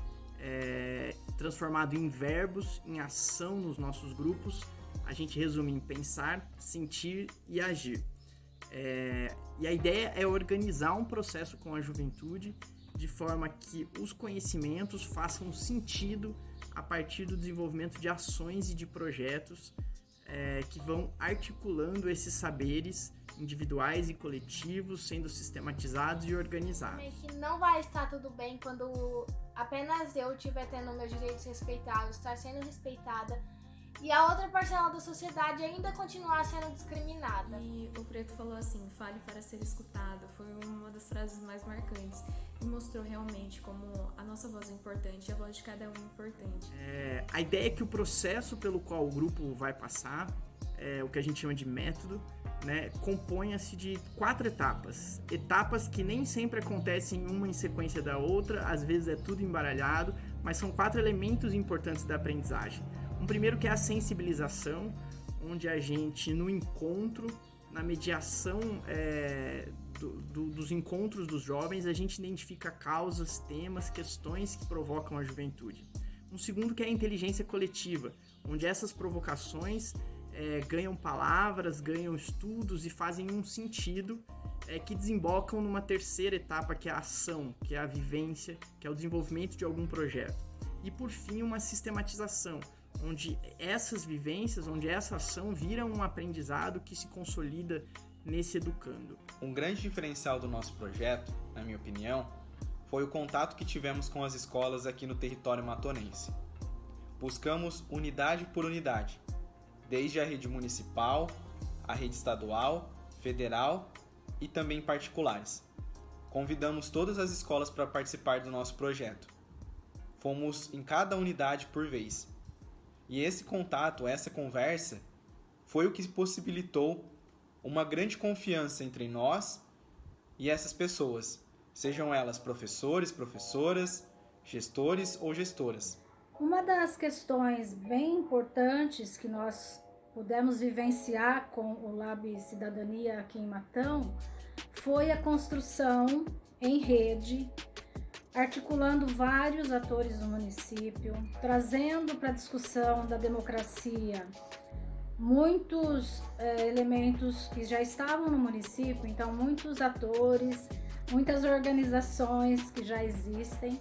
é, transformado em verbos, em ação nos nossos grupos. A gente resume em pensar, sentir e agir. É, e a ideia é organizar um processo com a juventude de forma que os conhecimentos façam sentido a partir do desenvolvimento de ações e de projetos é, que vão articulando esses saberes individuais e coletivos sendo sistematizados e organizados. Que não vai estar tudo bem quando apenas eu estiver tendo meus direitos respeitados, estar sendo respeitada e a outra parcela da sociedade ainda continuar sendo discriminada. E o Preto falou assim: fale para ser escutado. Foi uma das frases mais marcantes e mostrou realmente como a nossa voz é importante e a voz de cada um é importante. É, a ideia é que o processo pelo qual o grupo vai passar, é o que a gente chama de método, né, compõe-se de quatro etapas. Etapas que nem sempre acontecem uma em sequência da outra, às vezes é tudo embaralhado, mas são quatro elementos importantes da aprendizagem. Um primeiro que é a sensibilização, onde a gente, no encontro, na mediação é, do, do, dos encontros dos jovens, a gente identifica causas, temas, questões que provocam a juventude. Um segundo que é a inteligência coletiva, onde essas provocações é, ganham palavras, ganham estudos e fazem um sentido é, que desembocam numa terceira etapa, que é a ação, que é a vivência, que é o desenvolvimento de algum projeto. E por fim, uma sistematização, onde essas vivências, onde essa ação vira um aprendizado que se consolida nesse educando. Um grande diferencial do nosso projeto, na minha opinião, foi o contato que tivemos com as escolas aqui no território matonense. Buscamos unidade por unidade, desde a rede municipal, a rede estadual, federal e também particulares. Convidamos todas as escolas para participar do nosso projeto. Fomos em cada unidade por vez. E esse contato, essa conversa, foi o que possibilitou uma grande confiança entre nós e essas pessoas, sejam elas professores, professoras, gestores ou gestoras. Uma das questões bem importantes que nós pudemos vivenciar com o Lab Cidadania aqui em Matão foi a construção em rede, articulando vários atores do município, trazendo para a discussão da democracia muitos é, elementos que já estavam no município, então muitos atores, muitas organizações que já existem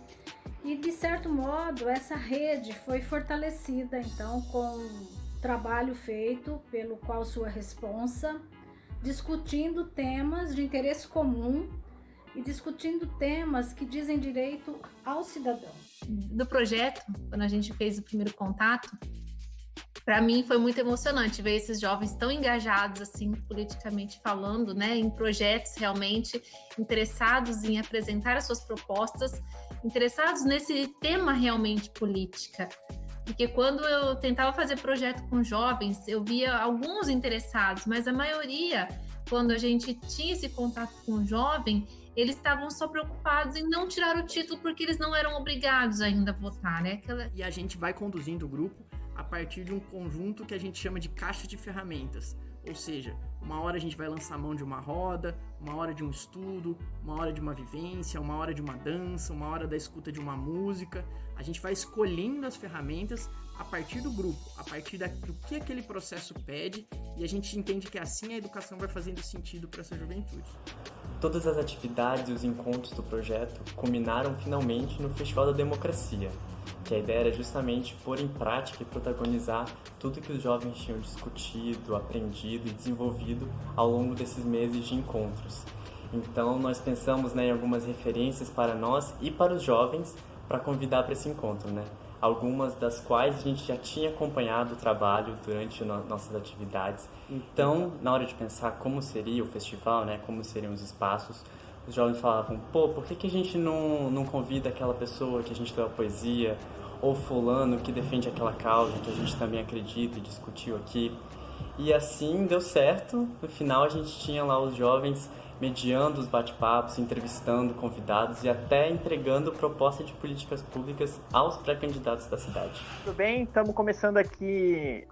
e de certo modo essa rede foi fortalecida então com trabalho feito pelo qual sua responsa, discutindo temas de interesse comum e discutindo temas que dizem direito ao cidadão. Do projeto, quando a gente fez o primeiro contato, para mim foi muito emocionante ver esses jovens tão engajados assim politicamente falando, né, em projetos realmente interessados em apresentar as suas propostas, interessados nesse tema realmente política. Porque quando eu tentava fazer projeto com jovens, eu via alguns interessados, mas a maioria, quando a gente tinha esse contato com o jovem, eles estavam só preocupados em não tirar o título porque eles não eram obrigados ainda a votar, né? Aquela... E a gente vai conduzindo o grupo a partir de um conjunto que a gente chama de caixa de ferramentas. Ou seja, uma hora a gente vai lançar mão de uma roda, uma hora de um estudo, uma hora de uma vivência, uma hora de uma dança, uma hora da escuta de uma música. A gente vai escolhendo as ferramentas a partir do grupo, a partir da, do que aquele processo pede, e a gente entende que assim a educação vai fazendo sentido para essa juventude. Todas as atividades e os encontros do projeto culminaram finalmente no Festival da Democracia, que a ideia era justamente pôr em prática e protagonizar tudo que os jovens tinham discutido, aprendido e desenvolvido ao longo desses meses de encontros. Então, nós pensamos né, em algumas referências para nós e para os jovens para convidar para esse encontro, né? Algumas das quais a gente já tinha acompanhado o trabalho durante no nossas atividades. Então, na hora de pensar como seria o festival, né, como seriam os espaços, os jovens falavam, pô, por que, que a gente não, não convida aquela pessoa que a gente leu a poesia, ou fulano que defende aquela causa que a gente também acredita e discutiu aqui. E assim deu certo, no final a gente tinha lá os jovens mediando os bate-papos, entrevistando convidados e até entregando proposta de políticas públicas aos pré-candidatos da cidade. Tudo bem? Estamos começando aqui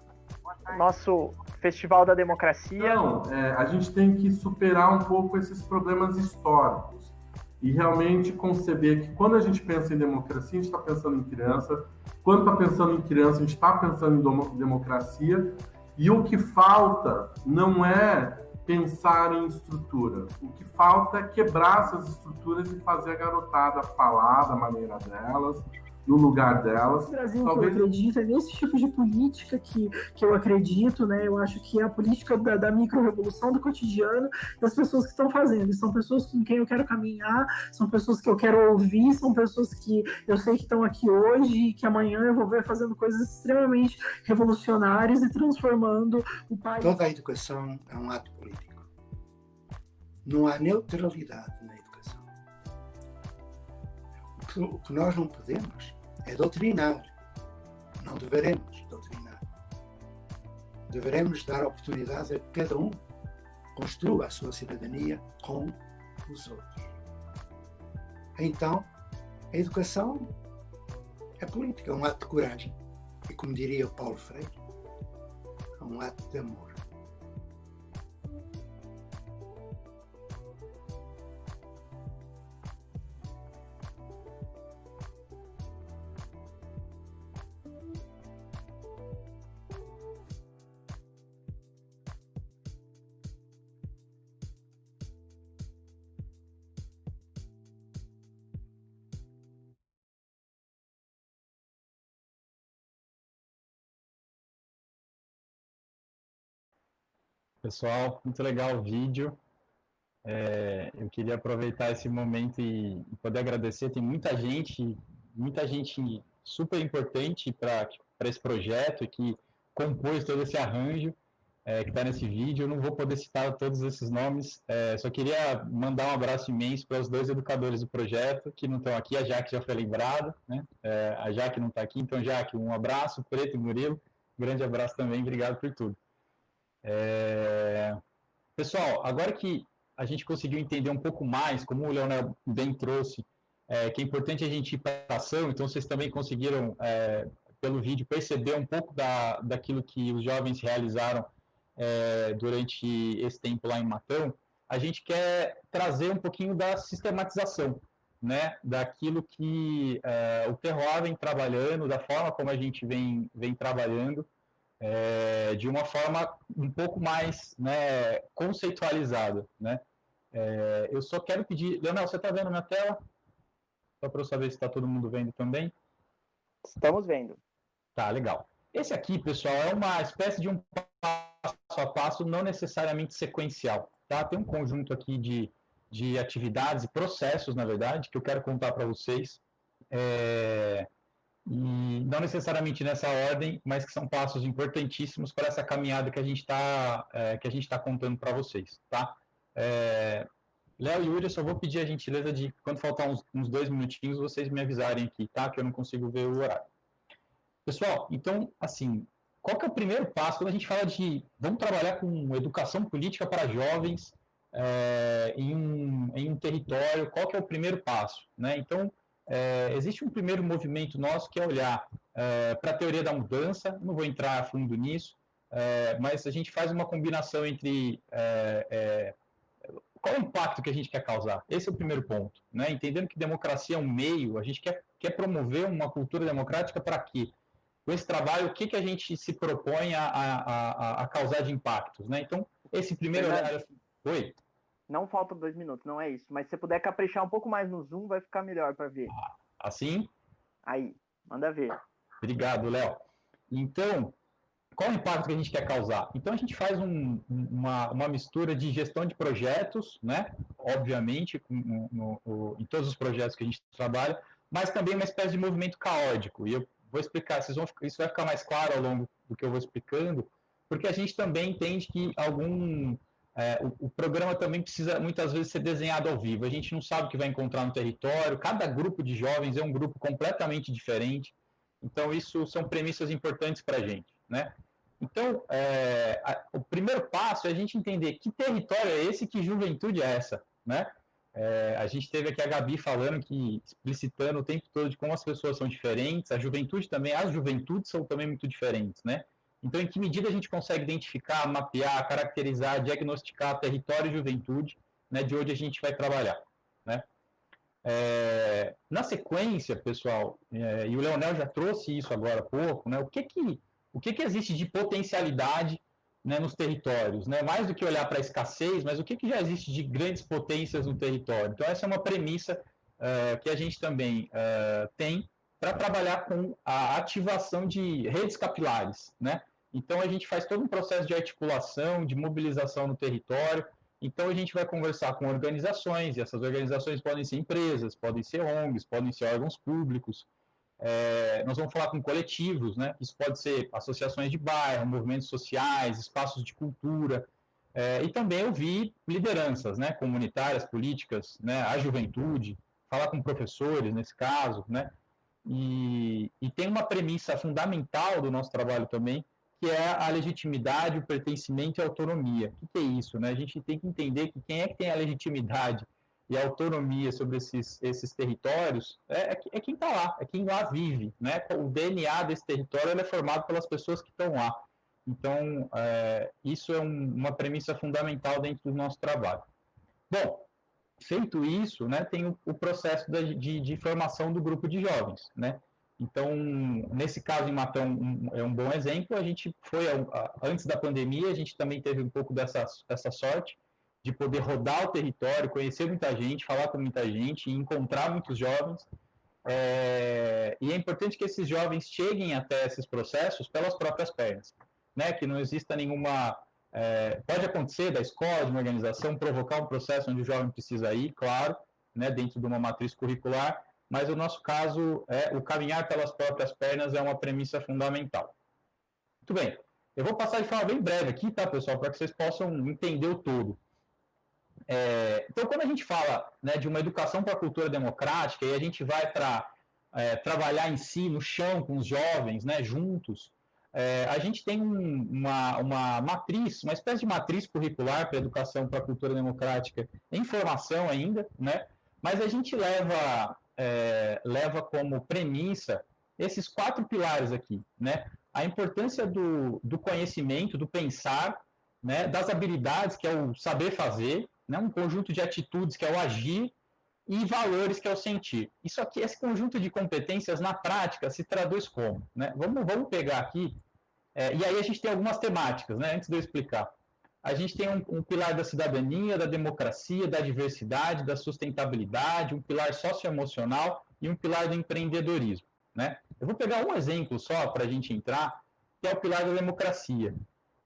nosso Festival da Democracia. Não, é, a gente tem que superar um pouco esses problemas históricos e realmente conceber que quando a gente pensa em democracia, a gente está pensando em criança, quando está pensando em criança, a gente está pensando em democracia, e o que falta não é pensar em estruturas, o que falta é quebrar essas estruturas e fazer a garotada falar da maneira delas, no lugar delas. O Brasil Talvez... que eu acredito é nesse tipo de política que, que eu acredito, né? Eu acho que é a política da, da micro-revolução do cotidiano das pessoas que estão fazendo. E são pessoas com quem eu quero caminhar, são pessoas que eu quero ouvir, são pessoas que eu sei que estão aqui hoje e que amanhã eu vou ver fazendo coisas extremamente revolucionárias e transformando o país. Toda a educação é um ato político. Não há neutralidade na educação. O que nós não podemos é doutrinar. Não deveremos doutrinar. Deveremos dar oportunidade a que cada um construa a sua cidadania com os outros. Então, a educação é política, é um ato de coragem. E como diria o Paulo Freire, é um ato de amor. Pessoal, muito legal o vídeo. É, eu queria aproveitar esse momento e, poder agradecer. Tem muita gente, muita gente super importante para esse projeto que compôs todo esse arranjo é, que está nesse vídeo. Eu não vou poder citar todos esses nomes, é, só queria mandar um abraço imenso para os dois educadores do projeto que não estão aqui. A Jaque já foi lembrada, né? É, a Jaque não está aqui, então, Jaque, um abraço. Preto e Murilo, grande abraço também, obrigado por tudo. É... Pessoal, agora que a gente conseguiu entender um pouco mais, como o Leonel bem trouxe, é, que é importante a gente ir para a ação, então vocês também conseguiram, é, pelo vídeo, perceber um pouco da, daquilo que os jovens realizaram é, durante esse tempo lá em Matão, a gente quer trazer um pouquinho da sistematização, né, daquilo que é, o Terroir vem trabalhando, da forma como a gente vem, vem trabalhando, é, de uma forma um pouco mais né, conceitualizada. Né? É, eu só quero pedir... Leonel, você está vendo minha tela? Só para eu saber se está todo mundo vendo também. Estamos vendo. Tá, legal. Esse aqui, pessoal, é uma espécie de um passo a passo não necessariamente sequencial. Tá? Tem um conjunto aqui de, de atividades e processos, na verdade, que eu quero contar para vocês. É, e não necessariamente nessa ordem, mas que são passos importantíssimos para essa caminhada que a gente está é, que a gente está contando para vocês, tá? É, Léo e Yuri, eu só vou pedir a gentileza de, quando faltar uns, uns, dois minutinhos, vocês me avisarem aqui, tá? Que eu não consigo ver o horário. Pessoal, então, assim, qual que é o primeiro passo quando a gente fala de vamos trabalhar com educação política para jovens é, em, um, em um território, qual que é o primeiro passo, né? Então, é, existe um primeiro movimento nosso que é olhar é, para a teoria da mudança, não vou entrar a fundo nisso, é, mas a gente faz uma combinação entre é, é, qual é o impacto que a gente quer causar. Esse é o primeiro ponto. Né? Entendendo que democracia é um meio, a gente quer, quer promover uma cultura democrática para quê? Com esse trabalho, o que, que a gente se propõe a, a, a, a causar de impactos? Né? Então, esse primeiro olhar... Oi? Não faltam dois minutos, não é isso. Mas se você puder caprichar um pouco mais no zoom, vai ficar melhor para ver. Assim? Aí, manda ver. Obrigado, Léo. Então, qual o impacto que a gente quer causar? Então, a gente faz um, uma, uma mistura de gestão de projetos, né? Obviamente, no, no, em todos os projetos que a gente trabalha, mas também uma espécie de movimento caótico. E eu vou explicar, vocês vão, isso vai ficar mais claro ao longo do que eu vou explicando, porque a gente também entende que algum é, o, o, programa também precisa muitas vezes ser desenhado ao vivo. A gente não sabe o que vai encontrar no território. Cada grupo de jovens é um grupo completamente diferente. Então, isso são premissas importantes para a gente. Né? Então, é, a, o primeiro passo é a gente entender que território é esse, que juventude é essa. Né? É, a gente teve aqui a Gabi falando que, explicitando o tempo todo de como as pessoas são diferentes, a juventude também, as juventudes são também muito diferentes, né? Então, em que medida a gente consegue identificar, mapear, caracterizar, diagnosticar território e juventude, né, de onde a gente vai trabalhar, né? É, na sequência, pessoal, é, e o Leonel já trouxe isso agora há pouco, né, o que que, o que, que existe de potencialidade né, nos territórios? Né? Mais do que olhar para a escassez, mas o que, que já existe de grandes potências no território? Então, essa é uma premissa uh, que a gente também uh, tem para trabalhar com a ativação de redes capilares, né? Então, a gente faz todo um processo de articulação, de mobilização no território. Então, a gente vai conversar com organizações, e essas organizações podem ser empresas, podem ser ONGs, podem ser órgãos públicos. É, nós vamos falar com coletivos, né? Isso pode ser associações de bairro, movimentos sociais, espaços de cultura. É, e também ouvir lideranças, né? Comunitárias, políticas, né? A juventude, falar com professores, nesse caso, né? E, e tem uma premissa fundamental do nosso trabalho também, que é a legitimidade, o pertencimento e a autonomia. O que, é isso? Né? A gente tem que entender que quem é que tem a legitimidade e a autonomia sobre esses, esses territórios é, é, é quem está lá, é quem lá vive. Né? O DNA desse território é formado pelas pessoas que estão lá. Então, é, isso é um, uma premissa fundamental dentro do nosso trabalho. Bom, feito isso, né, tem o, o processo de, de, formação do grupo de jovens. Né? Então, nesse caso em Matão é um bom exemplo. A gente foi, antes da pandemia, a gente também teve um pouco dessa, dessa sorte de poder rodar o território, conhecer muita gente, falar com muita gente, encontrar muitos jovens. É, e é importante que esses jovens cheguem até esses processos pelas próprias pernas, né? Que não exista nenhuma é, pode acontecer da escola, de uma organização, provocar um processo onde o jovem precisa ir, claro, né, dentro de uma matriz curricular, mas o nosso caso, é o caminhar pelas próprias pernas é uma premissa fundamental. Muito bem, eu vou passar de forma bem breve aqui, tá, pessoal, para que vocês possam entender o todo. É, então, quando a gente fala né, de uma educação para a cultura democrática, e a gente vai para é, trabalhar em si, no chão, com os jovens, né, juntos, é, a gente tem um, uma, uma matriz, uma espécie de matriz curricular para a educação para a cultura democrática em formação ainda, né, mas a gente leva é, leva como premissa esses quatro pilares aqui, né? A importância do, do conhecimento, do pensar, né? das habilidades, que é o saber fazer, né? um conjunto de atitudes, que é o agir, e valores, que é o sentir. Isso aqui, esse conjunto de competências, na prática, se traduz como? Né? Vamos, vamos pegar aqui, é, e aí a gente tem algumas temáticas, né? antes de eu explicar a gente tem um, um, pilar da cidadania, da democracia, da diversidade, da sustentabilidade, um pilar socioemocional e um pilar do empreendedorismo. Né? Eu vou pegar um exemplo só para a gente entrar, que é o pilar da democracia.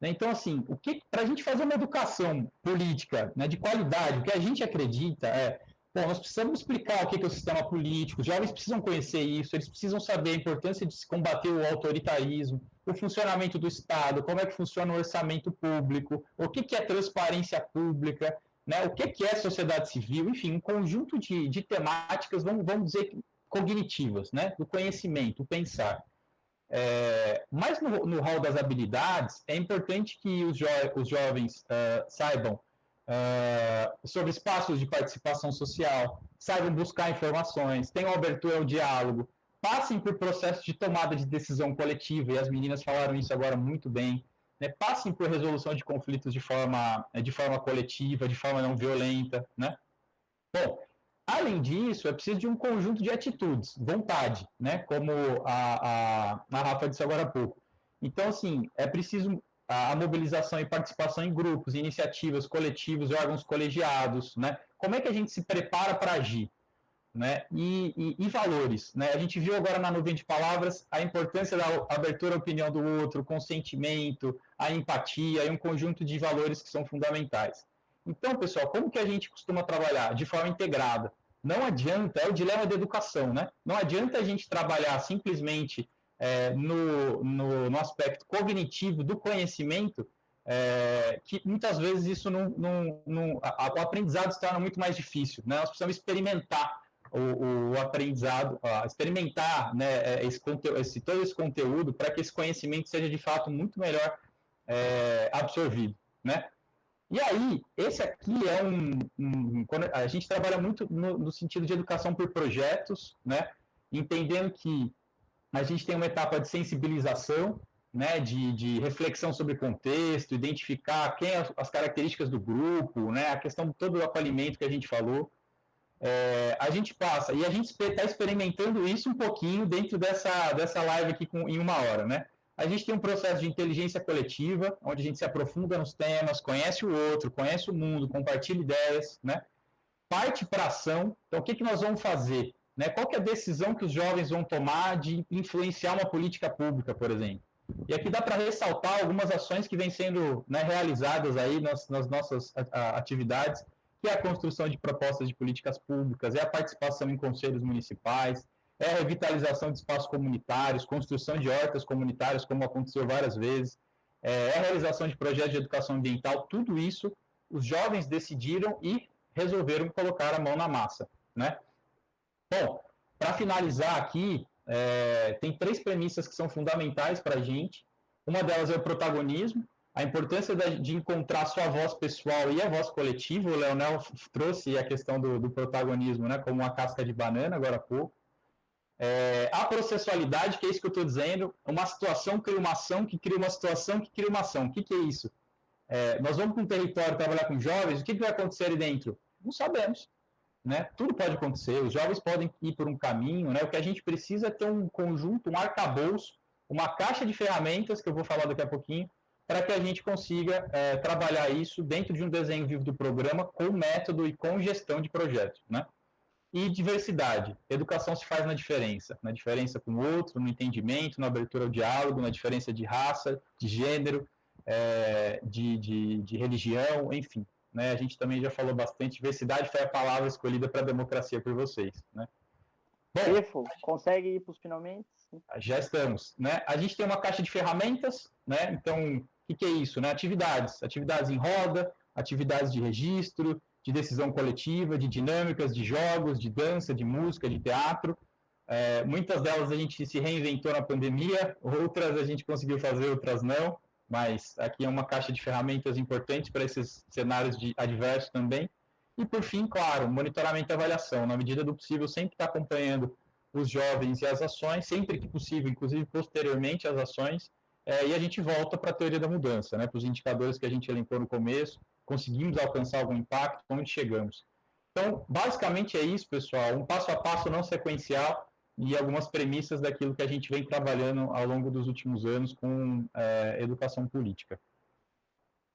Né? Então, assim, o que para a gente fazer uma educação política né, de qualidade, o que a gente acredita é, bom, nós precisamos explicar o que é o sistema político, os jovens precisam conhecer isso, eles precisam saber a importância de se combater o autoritarismo, o funcionamento do Estado, como é que funciona o orçamento público, o que é transparência pública, né, o que é sociedade civil, enfim, um conjunto de, de temáticas, vamos, vamos dizer, cognitivas, né, do conhecimento, o pensar. É, mas no, no hall das habilidades, é importante que os, jo os jovens uh, saibam uh, sobre espaços de participação social, saibam buscar informações, tenham abertura ao diálogo, passem por processos de tomada de decisão coletiva, e as meninas falaram isso agora muito bem, né? passem por resolução de conflitos de forma, de forma coletiva, de forma não violenta. Né? Bom, Além disso, é preciso de um conjunto de atitudes, vontade, né? como a, a, a Rafa disse agora há pouco. Então, assim, é preciso a, a mobilização e participação em grupos, iniciativas, coletivos, órgãos colegiados, né? Como é que a gente se prepara para agir? Né? E, e, e, valores. Né? A gente viu agora na nuvem de palavras a importância da abertura à opinião do outro, consentimento, a empatia e um conjunto de valores que são fundamentais. Então, pessoal, como que a gente costuma trabalhar? De forma integrada. Não adianta, é o dilema da educação, né? Não adianta a gente trabalhar simplesmente é, no, no, no, aspecto cognitivo do conhecimento, é, que muitas vezes isso não, não, não a, o aprendizado se torna muito mais difícil. Né? Nós precisamos experimentar o, o aprendizado, experimentar né, é, esse, esse, todo esse conteúdo para que esse conhecimento seja de fato muito melhor é, absorvido. Né? E aí, esse aqui é um, um a gente trabalha muito no, no, sentido de educação por projetos, né? Entendendo que a gente tem uma etapa de sensibilização, né? De, de reflexão sobre contexto, identificar quem as, as características do grupo, né? A questão todo do acolhimento que a gente falou. É, a gente passa e a gente está experimentando isso um pouquinho dentro dessa dessa live aqui com, em uma hora, né? A gente tem um processo de inteligência coletiva, onde a gente se aprofunda nos temas, conhece o outro, conhece o mundo, compartilha ideias, né? Parte para ação. Então, o que, que nós vamos fazer? Né? Qual que é a decisão que os jovens vão tomar de influenciar uma política pública, por exemplo? E aqui dá para ressaltar algumas ações que vêm sendo né, realizadas aí nas, nas nossas atividades, que é a construção de propostas de políticas públicas, é a participação em conselhos municipais, é a revitalização de espaços comunitários, construção de hortas comunitárias, como aconteceu várias vezes, é, é a realização de projetos de educação ambiental, tudo isso os jovens decidiram e resolveram colocar a mão na massa, né? Bom, para finalizar aqui, é, tem três premissas que são fundamentais para a gente. Uma delas é o protagonismo, a importância de encontrar sua voz pessoal e a voz coletiva. O Leonel trouxe a questão do, do protagonismo né, como uma casca de banana agora há pouco. É, a processualidade, que é isso que eu estou dizendo, uma situação cria uma ação, que cria uma situação, que cria uma ação. O que, que é isso? É, nós vamos para um território trabalhar com jovens, o que, que vai acontecer ali dentro? Não sabemos. Né? Tudo pode acontecer, os jovens podem ir por um caminho, né? o que a gente precisa é ter um conjunto, um arcabouço, uma caixa de ferramentas, que eu vou falar daqui a pouquinho, para que a gente consiga é, trabalhar isso dentro de um desenho vivo do programa, com método e com gestão de projetos. Né? E diversidade. Educação se faz na diferença. Na diferença com o outro, no entendimento, na abertura ao diálogo, na diferença de raça, de gênero, é, de, de, de, religião, enfim. Né? A gente também já falou bastante. Diversidade foi a palavra escolhida para a democracia por vocês. Né? Bom, consegue ir para os finalmente? Já estamos. Né? A gente tem uma caixa de ferramentas, né? então, o que, é isso? Né? Atividades. Atividades em roda, atividades de registro, de decisão coletiva, de dinâmicas, de jogos, de dança, de música, de teatro. É, muitas delas a gente se reinventou na pandemia, outras a gente conseguiu fazer, outras não, mas aqui é uma caixa de ferramentas importantes para esses cenários de adversos também. E, por fim, claro, monitoramento e avaliação. Na medida do possível, sempre está acompanhando os jovens e as ações, sempre que possível, inclusive posteriormente às ações, é, e a gente volta para a teoria da mudança, né, para os indicadores que a gente elencou no começo, conseguimos alcançar algum impacto, onde chegamos. Então, basicamente é isso, pessoal, um passo a passo não sequencial e algumas premissas daquilo que a gente vem trabalhando ao longo dos últimos anos com é, educação política.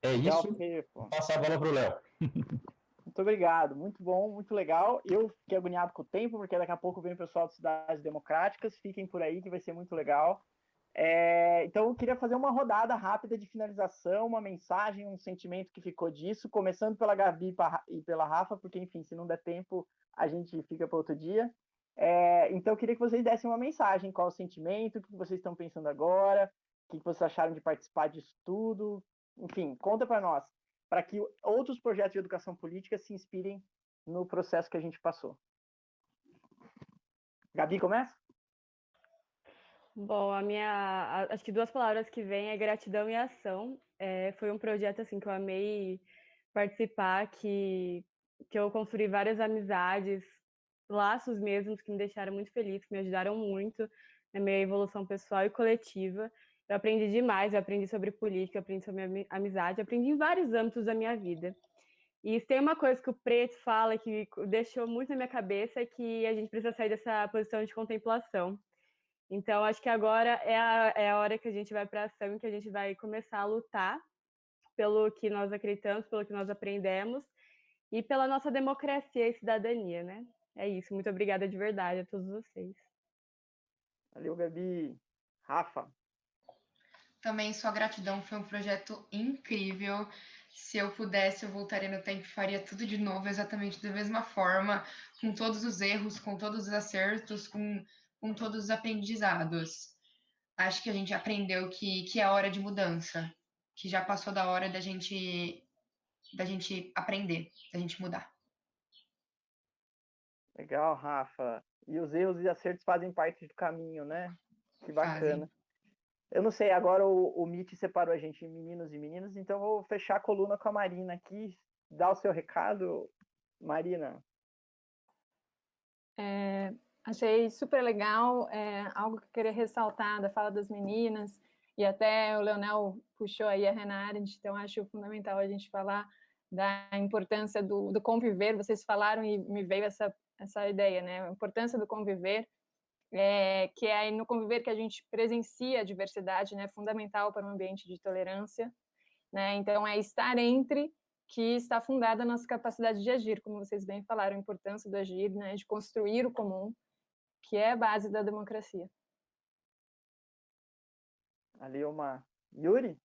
É isso, Vou passar a bola para o Léo. Muito obrigado, muito bom, muito legal. Eu fiquei agoniado com o tempo, porque daqui a pouco vem o pessoal de Cidades Democráticas, fiquem por aí que vai ser muito legal. É, então, eu queria fazer uma rodada rápida de finalização, uma mensagem, um sentimento que ficou disso, começando pela Gabi e pela Rafa, porque, enfim, se não der tempo, a gente fica para outro dia. É, então, eu queria que vocês dessem uma mensagem, qual o sentimento, o que vocês estão pensando agora, o que vocês acharam de participar disso tudo, enfim, conta para nós, para que outros projetos de educação política se inspirem no processo que a gente passou. Gabi, começa? Bom, a minha, acho que duas palavras que vêm é gratidão e ação. É, foi um projeto assim que eu amei participar, que que eu construí várias amizades, laços mesmos que me deixaram muito feliz, que me ajudaram muito na minha evolução pessoal e coletiva. Eu aprendi demais, eu aprendi sobre política, eu aprendi sobre amizade, eu aprendi em vários âmbitos da minha vida. E tem uma coisa que o Preto fala que deixou muito na minha cabeça, é que a gente precisa sair dessa posição de contemplação. Então, acho que agora é a, é a hora que a gente vai para a ação, que a gente vai começar a lutar pelo que nós acreditamos, pelo que nós aprendemos e pela nossa democracia e cidadania, né? É isso. Muito obrigada de verdade a todos vocês. Valeu, Gabi. Rafa. Também sua gratidão foi um projeto incrível. Se eu pudesse, eu voltaria no tempo e faria tudo de novo, exatamente da mesma forma, com todos os erros, com todos os acertos, com com todos os aprendizados. Acho que a gente aprendeu que, que é hora de mudança, que já passou da hora da gente da gente aprender, da gente mudar. Legal, Rafa. E os erros e acertos fazem parte do caminho, né? Que bacana. Fazem. Eu não sei, agora o, o Mitch separou a gente em meninos e meninas, então vou fechar a coluna com a Marina aqui. Dá o seu recado, Marina. É, Achei super legal, é, algo que eu queria ressaltar da fala das meninas, e até o Leonel puxou aí a Arendt, então acho fundamental a gente falar da importância do, do conviver, vocês falaram e me veio essa, essa ideia, né, a importância do conviver, é, que é no conviver que a gente presencia a diversidade, né, fundamental para um ambiente de tolerância, né, então é estar entre que está fundada a nossa capacidade de agir, como vocês bem falaram, a importância do agir, né, de construir o comum, que é a base da democracia. Ali uma Yuri?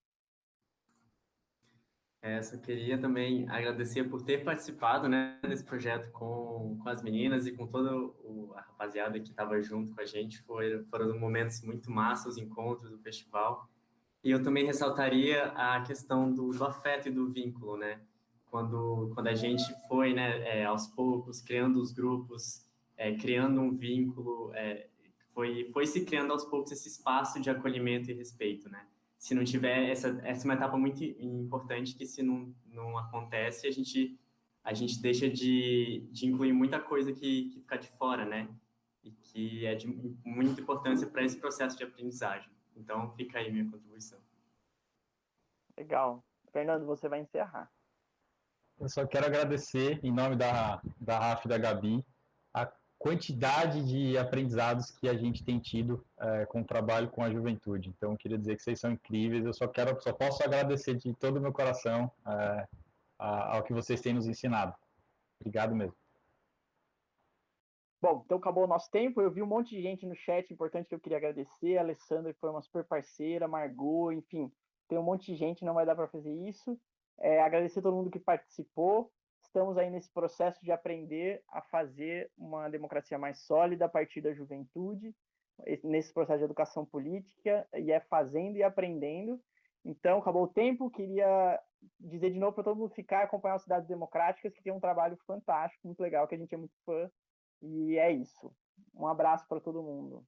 É, só queria também agradecer por ter participado né, desse projeto com, com as meninas e com toda o, a rapaziada que estava junto com a gente. Foi, foram momentos muito massa os encontros do festival. E eu também ressaltaria a questão do, do afeto e do vínculo, né? Quando, quando a gente foi, né, é, aos poucos, criando os grupos, é, criando um vínculo, é, foi, foi se criando aos poucos esse espaço de acolhimento e respeito, né? Se não tiver, essa, essa é uma etapa muito importante que se não, não acontece, a gente, a gente deixa de, de incluir muita coisa que, que fica de fora, né? E que é de muita importância para esse processo de aprendizagem. Então, fica aí minha contribuição. Legal. Fernando, você vai encerrar. Eu só quero agradecer, em nome da, da RAF e da Gabi, quantidade de aprendizados que a gente tem tido é, com o trabalho com a juventude. Então, queria dizer que vocês são incríveis. Eu só quero, só posso agradecer de todo o meu coração é, ao que vocês têm nos ensinado. Obrigado mesmo. Bom, então acabou o nosso tempo. Eu vi um monte de gente no chat importante que eu queria agradecer. A Alessandra, que foi uma super parceira, Margot, enfim, tem um monte de gente, não vai dar para fazer isso. É, agradecer a todo mundo que participou estamos aí nesse processo de aprender a fazer uma democracia mais sólida a partir da juventude, nesse processo de educação política, e é fazendo e aprendendo. Então, acabou o tempo, queria dizer de novo para todo mundo ficar acompanhar as Cidades Democráticas, que tem um trabalho fantástico, muito legal, que a gente é muito fã, e é isso. Um abraço para todo mundo.